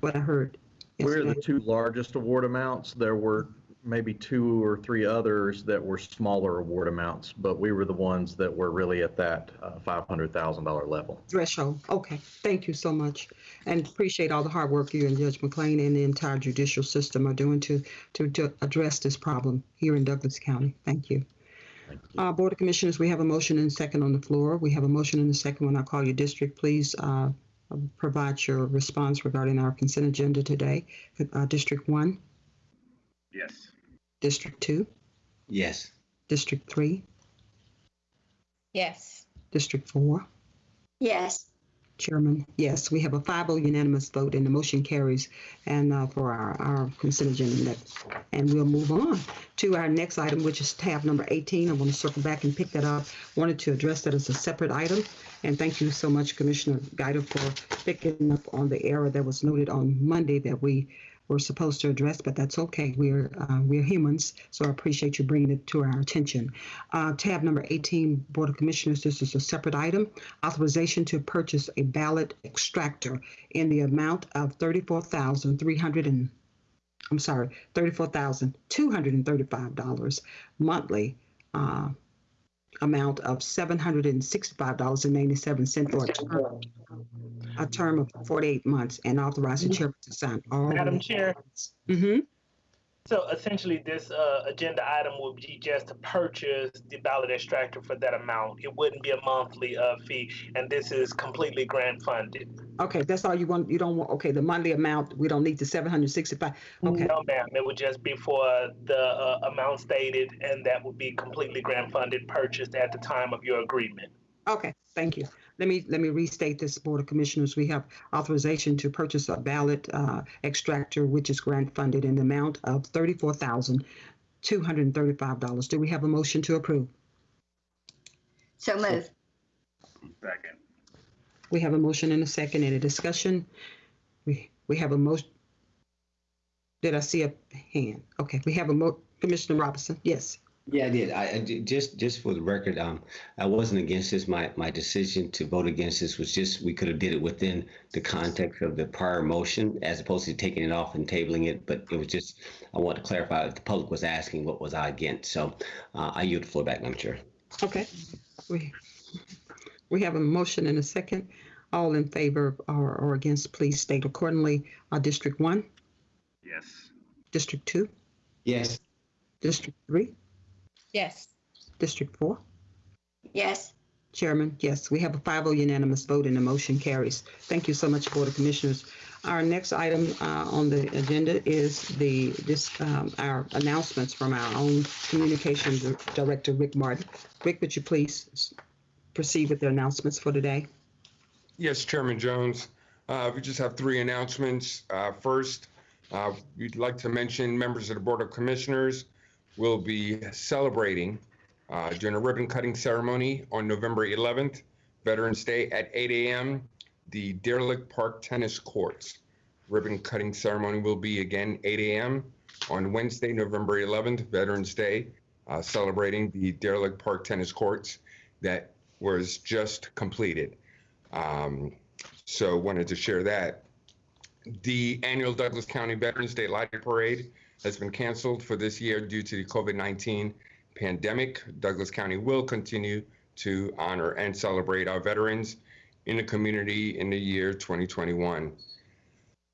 what I heard? We're the two largest award amounts. There were maybe two or three others that were smaller award amounts, but we were the ones that were really at that uh, $500,000 level. threshold. Okay, thank you so much, and appreciate all the hard work you and Judge McClain and the entire judicial system are doing to to, to address this problem here in Douglas County. Thank you. Uh, Board of Commissioners, we have a motion and second on the floor. We have a motion and a second. When I call your district, please uh, provide your response regarding our consent agenda today. Uh, District one, Yes. District two, Yes. District three, Yes. District four. Yes. Chairman, yes, we have a 5-0 unanimous vote and the motion carries and uh, for our, our consent agenda. And we'll move on to our next item, which is tab number 18. I want to circle back and pick that up. Wanted to address that as a separate item. And thank you so much, Commissioner Guider, for picking up on the error that was noted on Monday that we were supposed to address, but that's okay. We're uh, we're humans, so I appreciate you bringing it to our attention. Uh, tab number 18, Board of Commissioners. This is a separate item. Authorization to purchase a ballot extractor in the amount of 34300 and I'm sorry, $34,235 monthly uh, amount of $765.97 for a term, a term of 48 months and authorize the chairman to sign all. Madam Chair, Mm-hmm. So essentially this uh, agenda item would be just to purchase the ballot extractor for that amount. It wouldn't be a monthly uh, fee, and this is completely grant funded. Okay, that's all you want. You don't want, okay, the monthly amount, we don't need the 765. Okay. No, ma'am, it would just be for the uh, amount stated, and that would be completely grant funded, purchased at the time of your agreement. Okay, thank you. Let me, let me restate this, Board of Commissioners. We have authorization to purchase a ballot uh, extractor, which is grant funded in the amount of $34,235. Do we have a motion to approve? So move. Second. We have a motion and a second. Any discussion? We, we have a motion. Did I see a hand? Okay, we have a mo, Commissioner Robinson, yes. Yeah, I did. I, I ju- just just for the record, um, I wasn't against this. My my decision to vote against this was just we could have did it within the context of the prior motion, as opposed to taking it off and tabling it. But it was just I want to clarify. If the public was asking, what was I against? So uh, I yield the floor back, Madam Chair. Okay. We, we have a motion and a second. All in favor or, or against, please state accordingly. Uh, District one, Yes. District two, Yes. District three, Yes. District four. Yes. Chairman, yes, we have a 5-0 unanimous vote and the motion carries. Thank you so much, Board of Commissioners. Our next item uh, on the agenda is the, this, um, our announcements from our own Communications Director, Rick Martin. Rick, would you please proceed with the announcements for today? Yes, Chairman Jones. Uh, We just have three announcements. Uh, First, uh, we'd like to mention members of the Board of Commissioners will be celebrating uh, during a ribbon cutting ceremony on November 11th, Veterans Day at 8 a.m., the Deer Lake Park Tennis Courts. Ribbon cutting ceremony will be again 8 a.m. on Wednesday, November 11th, Veterans Day, uh, celebrating the Deer Lake Park tennis courts that was just completed. Um, so wanted to share that. The annual Douglas County Veterans Day Lighting Parade has been canceled for this year due to the COVID-19 pandemic. Douglas County will continue to honor and celebrate our veterans in the community in the year 2021.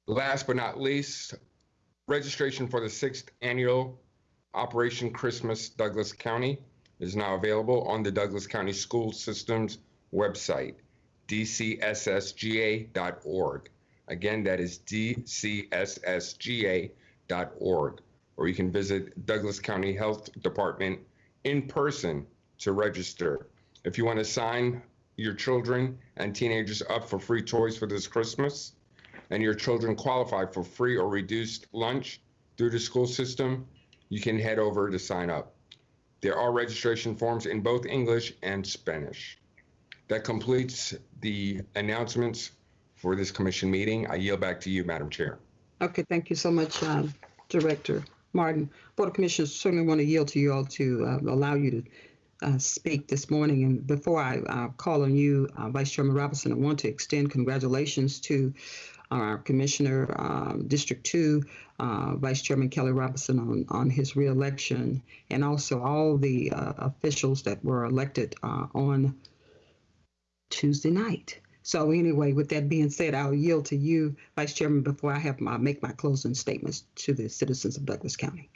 Last but not least, registration for the sixth annual Operation Christmas Douglas County is now available on the Douglas County School System's website, dcssga.org. Again, that is dcssga.org. .Org or you can visit Douglas County Health Department in person to register. If you want to sign your children and teenagers up for free toys for this Christmas, and your children qualify for free or reduced lunch through the school system, you can head over to sign up. There are registration forms in both English and Spanish. That completes the announcements for this commission meeting. I yield back to you, Madam Chair. Okay, thank you so much, um, Director Martin. Board of Commissioners certainly want to yield to you all to uh, allow you to uh, speak this morning. And before I uh, call on you, uh, Vice Chairman Robinson, I want to extend congratulations to our Commissioner, um, District 2, uh, Vice Chairman Kelly Robinson on, on his reelection, and also all the uh, officials that were elected on Tuesday night. So anyway, with that being said, I'll yield to you, Vice Chairman, before I have my make my closing statements to the citizens of Douglas County.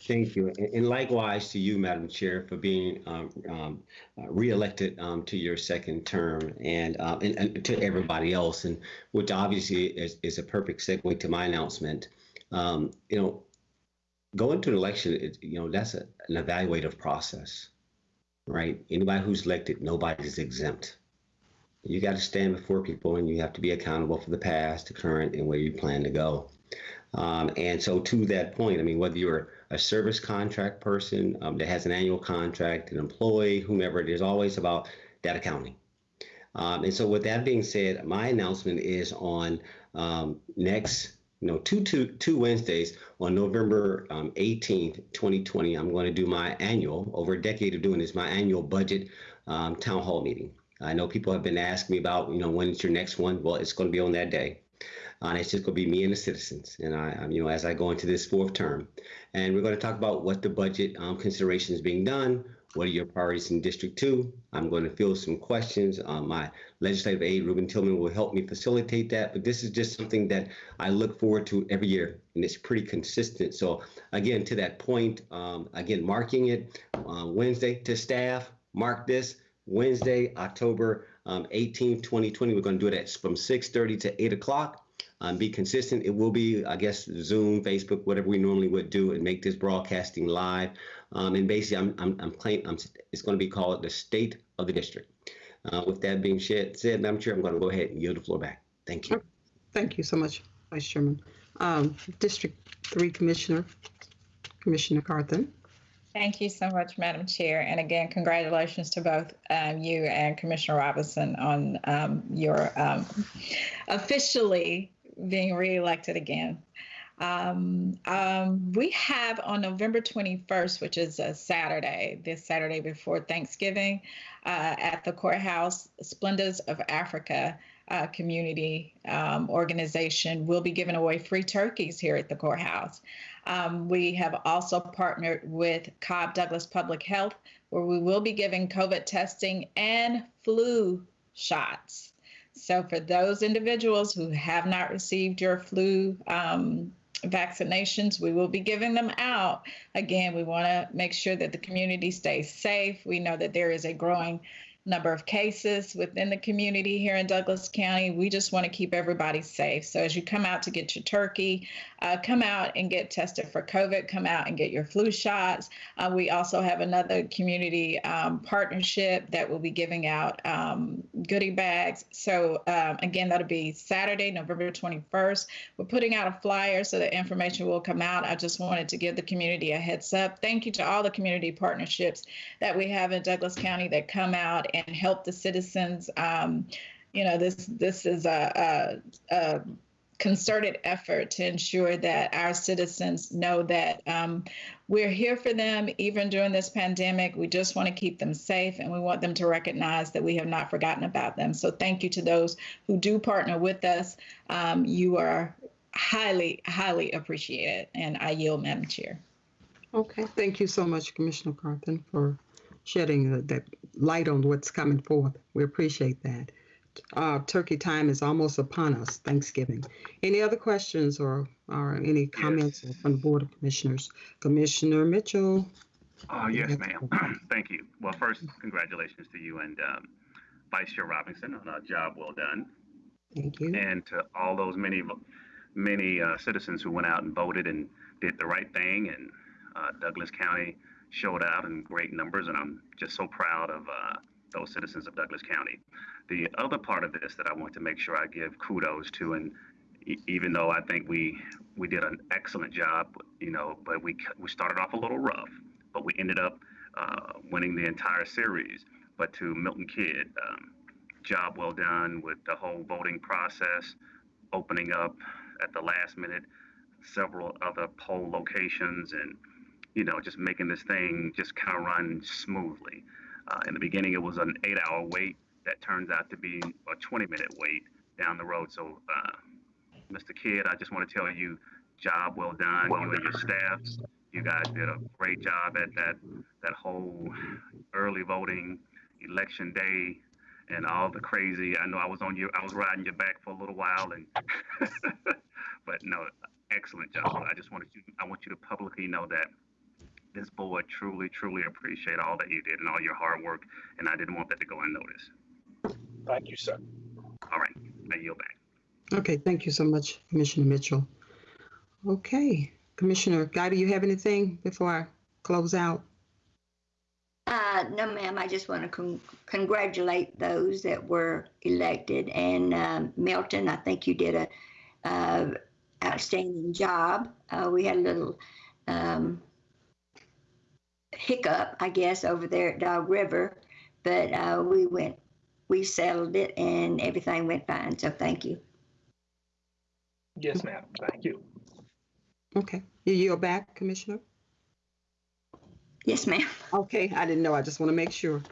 Thank you. And likewise to you, Madam Chair, for being um, um, uh, reelected um, to your second term and, um, and, and, to everybody else, and which obviously is, is a perfect segue to my announcement. Um, you know, going to an election, it, you know, that's a, an evaluative process, right? Anybody who's elected, nobody's exempt. You got to stand before people and you have to be accountable for the past, the current, and where you plan to go. Um, and so, to that point, I mean, whether you're a service contract person um, that has an annual contract, an employee, whomever, it is always about that accounting. Um, and so, with that being said, my announcement is on um, next, you know, two, two, two Wednesdays on November 18th, um, 2020. I'm going to do my annual, over a decade of doing this, my annual budget um, town hall meeting. I know people have been asking me about, you know, when is your next one? Well, it's going to be on that day. Uh, and it's just going to be me and the citizens, and I, you know, as I go into this fourth term, and we're going to talk about what the budget um, considerations being done. What are your priorities in District Two? I'm going to field some questions. Um, my legislative aide, Ruben Tillman, will help me facilitate that. But this is just something that I look forward to every year, and it's pretty consistent. So again, to that point, um, again, marking it uh, Wednesday to staff. Mark this Wednesday, October um, 18th, 2020. We're going to do it at, from 6:30 to 8 o'clock. Um, be consistent. It will be, I guess, Zoom, Facebook, whatever we normally would do, and make this broadcasting live. Um, and basically, I'm, I'm, I'm playing. I'm, it's going to be called the State of the District. Uh, with that being said, said, Madam Chair, I'm sure I'm going to go ahead and yield the floor back. Thank you. Thank you so much, Vice Chairman. Um, District Three Commissioner, Commissioner Carthen. Thank you so much, Madam Chair. And again, congratulations to both um, you and Commissioner Robinson on um, your um, officially being reelected again. Um, um, we have on November 21st, which is a Saturday, this Saturday before Thanksgiving, uh, at the courthouse, Splendors of Africa uh, community um, organization will be giving away free turkeys here at the courthouse. Um, we have also partnered with Cobb Douglas Public Health, where we will be giving COVID testing and flu shots. So, for those individuals who have not received your flu um, vaccinations, we will be giving them out. Again, we want to make sure that the community stays safe. We know that there is a growing number of cases within the community here in Douglas County. We just want to keep everybody safe. So as you come out to get your turkey, uh, come out and get tested for COVID, come out and get your flu shots. Uh, we also have another community um, partnership that will be giving out um, goodie bags. So um, again, that'll be Saturday, November 21st. We're putting out a flyer so the information will come out. I just wanted to give the community a heads up. Thank you to all the community partnerships that we have in Douglas County that come out and help the citizens. Um, you know, this this is a, a, a concerted effort to ensure that our citizens know that um, we're here for them even during this pandemic. We just want to keep them safe and we want them to recognize that we have not forgotten about them. So thank you to those who do partner with us. Um, you are highly, highly appreciated. And I yield, Madam Chair. Okay, thank you so much, Commissioner Carthen, for shedding the, that light on what's coming forth. We appreciate that. Uh, turkey time is almost upon us, Thanksgiving. Any other questions or, or any comments from the Board of Commissioners? Commissioner Mitchell? Uh, yes, ma'am. Thank you. Well, first, congratulations to you and um, Vice Chair Robinson on a job well done. Thank you. And to all those many, many uh, citizens who went out and voted and did the right thing. And uh, Douglas County showed out in great numbers, and I'm just so proud of uh, those citizens of Douglas County. The other part of this that I want to make sure I give kudos to, and e- even though I think we we did an excellent job, you know, but we we started off a little rough, but we ended up uh, winning the entire series. But to Milton Kidd, um, job well done with the whole voting process, opening up at the last minute several other poll locations, and you know, just making this thing just kind of run smoothly. Uh, in the beginning, it was an eight-hour wait that turns out to be a 20-minute wait down the road. So, uh, Mr. Kidd, I just want to tell you, job well done. you and your staff, you guys did a great job at that that whole early voting, election day, and all the crazy. I know I was on you. I was riding your back for a little while, and but no, excellent job. I just wanted you. I want you to publicly know that this board truly, truly appreciate all that you did and all your hard work, and I didn't want that to go unnoticed. Thank you, sir. All right, I yield back. Okay, thank you so much, Commissioner Mitchell. Okay, Commissioner Guider, do you have anything before I close out? Uh, no, ma'am. I just want to con- congratulate those that were elected. And um, Milton, I think you did a uh, outstanding job. Uh, we had a little um, hiccup, I guess, over there at Dog River, but uh, we went, we settled it, and everything went fine. So thank you. Yes, ma'am. Thank you. Okay, you yield back, Commissioner? Yes, ma'am. Okay, I didn't know. I just want to make sure.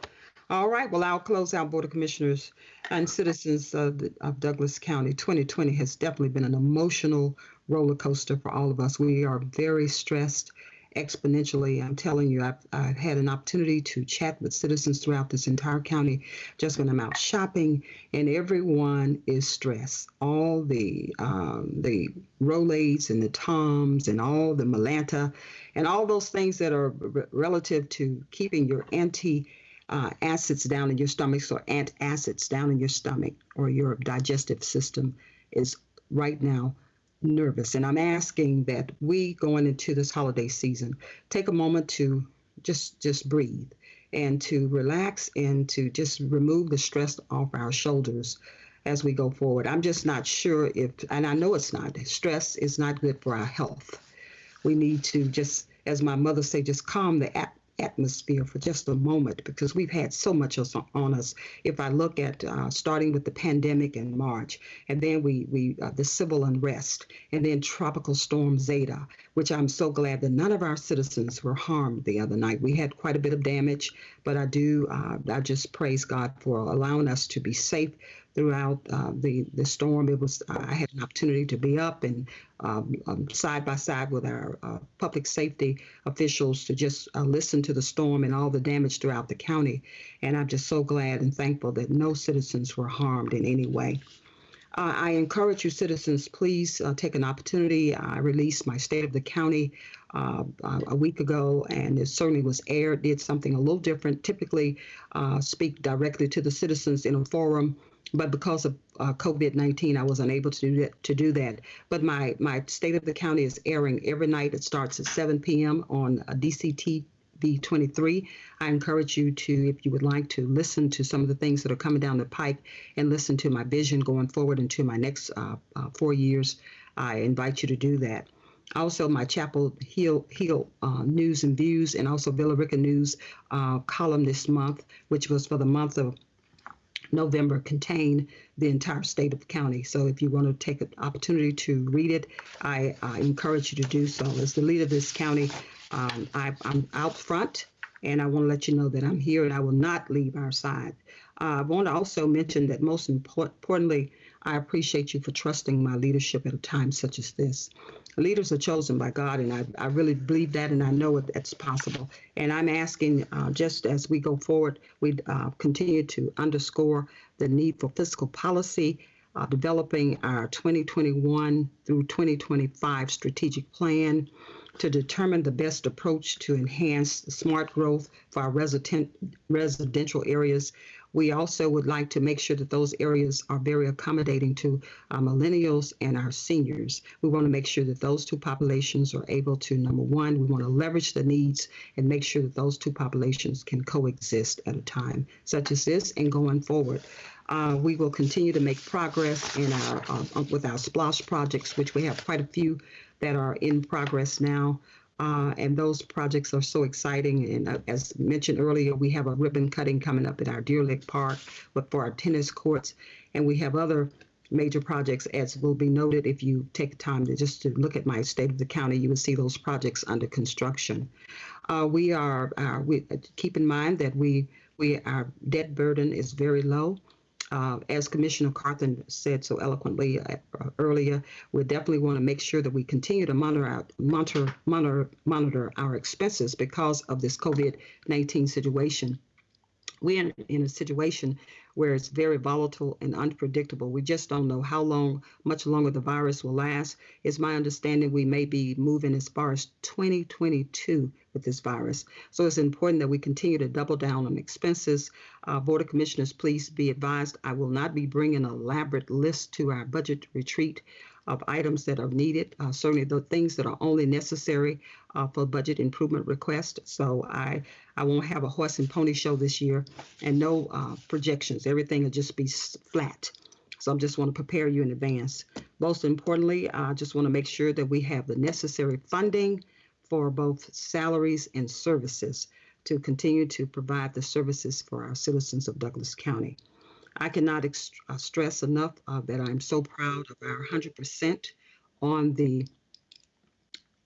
All right, well, I'll close out Board of Commissioners and citizens of, the, of Douglas County. 2020 has definitely been an emotional roller coaster for all of us. We are very stressed exponentially. I'm telling you, I've, I've had an opportunity to chat with citizens throughout this entire county just when I'm out shopping, and everyone is stressed. All the um, the Rolaids and the Tums and all the Mylanta and all those things that are relative to keeping your anti uh, acids down in your stomach, or antacids down in your stomach or your digestive system is right now nervous. And I'm asking that we going into this holiday season take a moment to just just breathe and to relax and to just remove the stress off our shoulders as we go forward. I'm just not sure if, and I know it's not, stress is not good for our health. We need to just, as my mother say, just calm the atmosphere for just a moment because we've had so much on us. If I look at uh, starting with the pandemic in March, and then we we uh, the civil unrest, and then Tropical Storm Zeta, which I'm so glad that none of our citizens were harmed the other night. We had quite a bit of damage, but I do uh, I just praise God for allowing us to be safe throughout uh, the the storm. It was I had an opportunity to be up and um, um, side by side with our uh, public safety officials to just uh, listen to the storm and all the damage throughout the county. And I'm just so glad and thankful that no citizens were harmed in any way. Uh, I encourage you, citizens, please uh, take an opportunity. I released my State of the County uh, uh, a week ago, and it certainly was aired, did something a little different. Typically, uh, speak directly to the citizens in a forum but because of uh, COVID-19, I was unable to do that. To do that, but my my state of the county is airing every night. It starts at 7 p.m. on uh, DCTV 23. I encourage you to, if you would like to, listen to some of the things that are coming down the pike and listen to my vision going forward into my next uh, uh, four years. I invite you to do that. Also, my Chapel Hill, Hill uh, News and Views, and also Villa Rica News uh, column this month, which was for the month of November contain the entire state of the county. So if you want to take an opportunity to read it, I, I encourage you to do so. As the leader of this county, um, I, I'm out front and I want to let you know that I'm here and I will not leave our side. Uh, I want to also mention that most import- importantly, I appreciate you for trusting my leadership at a time such as this. Leaders are chosen by God, and I, I really believe that, and I know that's possible. And I'm asking, uh, just as we go forward, we uh, continue to underscore the need for fiscal policy, uh, developing our 2021 through 2025 strategic plan to determine the best approach to enhance smart growth for our resident, residential areas we also would like to make sure that those areas are very accommodating to our millennials and our seniors. We want to make sure that those two populations are able to, number one, we want to leverage the needs and make sure that those two populations can coexist at a time such as this and going forward. Uh, we will continue to make progress in our uh, with our SPLOST projects, which we have quite a few that are in progress now. Uh, and those projects are so exciting. And uh, as mentioned earlier, we have a ribbon cutting coming up at our Deer Lake Park but for our tennis courts. And we have other major projects, as will be noted if you take time to just to look at my state of the county, you will see those projects under construction. Uh, we are, uh, we keep in mind that we, we, our debt burden is very low. Uh, as Commissioner Carthen said so eloquently uh, earlier, we definitely want to make sure that we continue to monitor monitor monitor monitor our expenses because of this COVID-19 situation. We're in, in a situation where it's very volatile and unpredictable. We just don't know how long, much longer the virus will last. It's my understanding we may be moving as far as 2022 with this virus. So it's important that we continue to double down on expenses. Uh, Board of Commissioners, please be advised I will not be bringing an elaborate list to our budget retreat of items that are needed, uh, certainly the things that are only necessary uh, for budget improvement request. So I, I won't have a horse and pony show this year and no uh, projections. Everything will just be flat. So I just want to prepare you in advance. Most importantly, I just want to make sure that we have the necessary funding for both salaries and services to continue to provide the services for our citizens of Douglas County. I cannot uh, stress enough uh, that I'm so proud of our 100% on the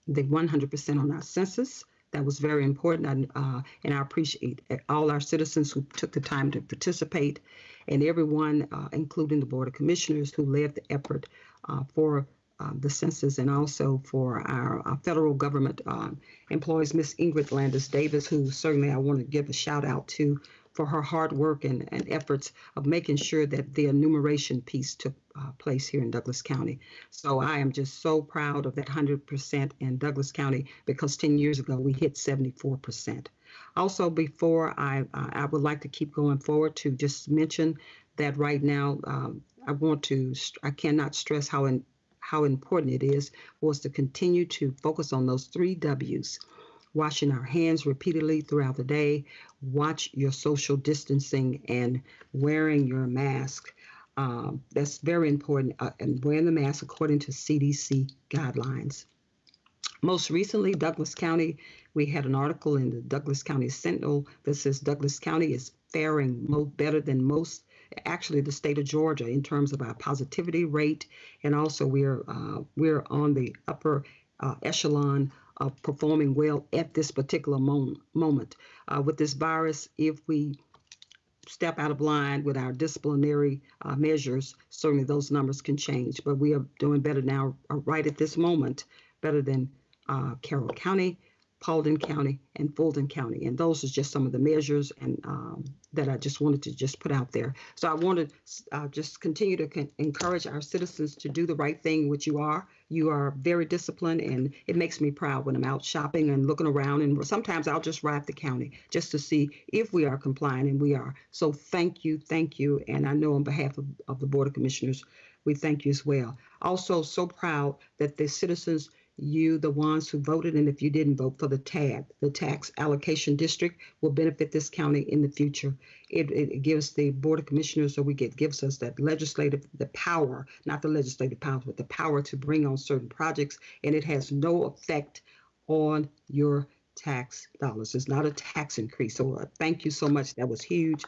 the 100% on our census. That was very important, and, uh, and I appreciate all our citizens who took the time to participate, and everyone, uh, including the Board of Commissioners, who led the effort uh, for uh, the census and also for our, our federal government employees, Miss Ingrid Landis Davis, who certainly I want to give a shout out to for her hard work and, and efforts of making sure that the enumeration piece took uh, place here in Douglas County. So I am just so proud of that 100% in Douglas County because 10 years ago we hit 74%. Also, before I, uh, I would like to keep going forward to just mention that right now um, I want to, I cannot stress how, in, how important it is for us to continue to focus on those three W's washing our hands repeatedly throughout the day, watch your social distancing, and wearing your mask. Um, that's very important, uh, and wearing the mask according to CDC guidelines. Most recently, Douglas County, we had an article in the Douglas County Sentinel that says Douglas County is faring better than most, actually the state of Georgia in terms of our positivity rate, and also we're uh, we're on the upper uh, echelon of performing well at this particular moment. moment. Uh, with this virus, if we step out of line with our disciplinary uh, measures, certainly those numbers can change. But we are doing better now, uh, right at this moment, better than uh, Carroll County, Paulding County, and Fulton County. And those are just some of the measures and um, that I just wanted to just put out there. So I want to uh, just continue to encourage our citizens to do the right thing, which you are. You are very disciplined, and it makes me proud when I'm out shopping and looking around. And sometimes I'll just ride the county just to see if we are complying, and we are. So thank you, thank you. And I know on behalf of, of the Board of Commissioners, we thank you as well. Also, so proud that the citizens you, the ones who voted, and if you didn't vote for the TAD, the Tax Allocation District, will benefit this county in the future. It, it gives the Board of Commissioners, or we get gives us that legislative, the power, not the legislative power, but the power to bring on certain projects, and it has no effect on your tax dollars. It's not a tax increase. So uh, thank you so much. That was huge.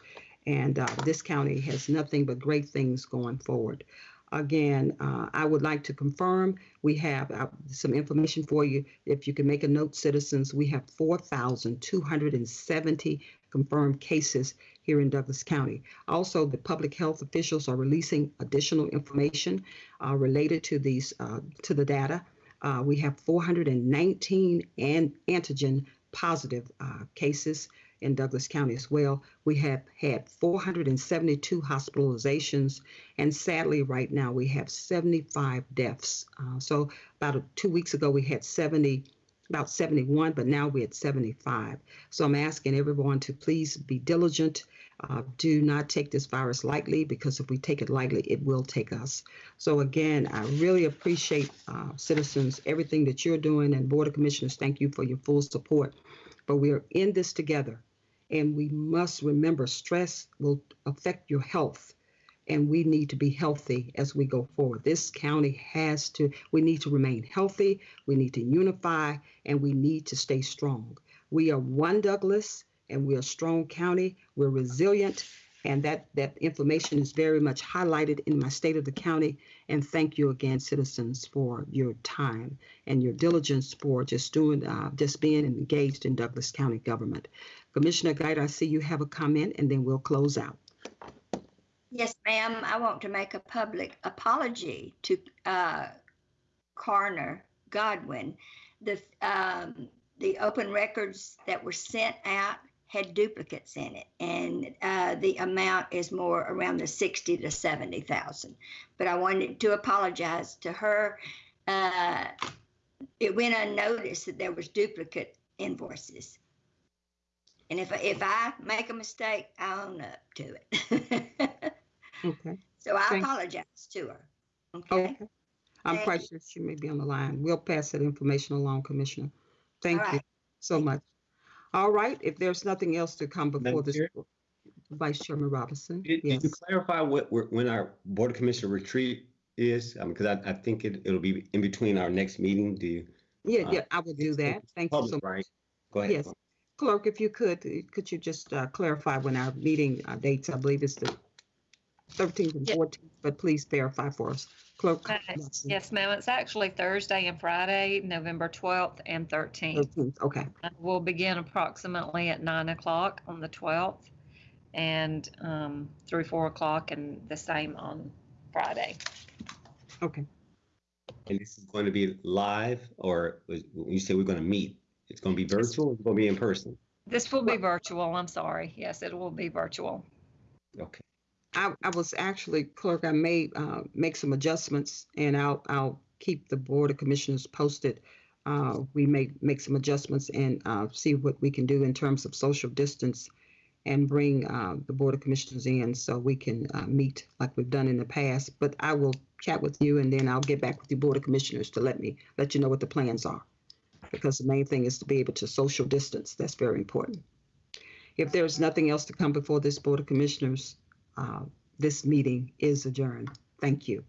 And uh, this county has nothing but great things going forward. Again, uh, I would like to confirm, we have uh, some information for you. If you can make a note, citizens, we have 4,270 confirmed cases here in Douglas County. Also, the public health officials are releasing additional information uh, related to these, uh, to the data. Uh, we have 419 an- antigen positive uh, cases in Douglas County as well. We have had 472 hospitalizations, and sadly, right now we have 75 deaths. Uh, so, about two weeks ago, we had 70, about 71, but now we're at 75. So, I'm asking everyone to please be diligent. Uh, do not take this virus lightly because if we take it lightly, it will take us. So, again, I really appreciate uh, citizens, everything that you're doing, and Board of Commissioners, thank you for your full support. But we are in this together. And we must remember stress will affect your health. And we need to be healthy as we go forward. This county has to, we need to remain healthy, we need to unify, and we need to stay strong. We are one Douglas and we're a strong county. We're resilient. And that, that information is very much highlighted in my state of the county. And thank you again, citizens, for your time and your diligence for just doing, uh, just being engaged in Douglas County government. Commissioner Guider, I see you have a comment and then we'll close out. Yes, ma'am. I want to make a public apology to uh, Godwin. The um, the open records that were sent out had duplicates in it, and uh, the amount is more around the sixty to seventy thousand. But I wanted to apologize to her. Uh, it went unnoticed that there was duplicate invoices. And if if I make a mistake, I own up to it. Okay. so I Thank- apologize to her. Okay. Okay. I'm Thank quite sure she may be on the line. We'll pass that information along, Commissioner. Thank All you right. so much. All right, if there's nothing else to come before Madam this, Chair? Vice Chairman Robinson. Did, Yes. did you clarify what, when our Board of Commissioner retreat is? Because I, I think it, it'll be in between our next meeting. Do you? Yeah, uh, yeah, I will do that. Thank you so Public, much. right? Go ahead. Yes. Clerk, if you could, uh, could you just uh, clarify when our meeting uh, dates, I believe it's the 13th and Yeah. 14th, but please verify for us. Clerk. Uh, Watson. Yes, ma'am. It's actually Thursday and Friday, November 12th and 13th. 13th, okay. Uh, We'll begin approximately at 9 o'clock on the 12th and um, through 4 o'clock and the same on Friday. Okay. And this is going to be live or was- when you say we're going to meet, it's going to be virtual it's going to be in person? This will be virtual. I'm sorry. Yes, it will be virtual. Okay. I, I was actually, clerk, I may uh, make some adjustments and I'll, I'll keep the Board of Commissioners posted. Uh, We may make some adjustments and uh, see what we can do in terms of social distance and bring uh, the Board of Commissioners in so we can uh, meet like we've done in the past. But I will chat with you and then I'll get back with the Board of Commissioners to let me, let you know what the plans are. Because the main thing is to be able to social distance. That's very important. If there's nothing else to come before this Board of Commissioners, uh, this meeting is adjourned. Thank you.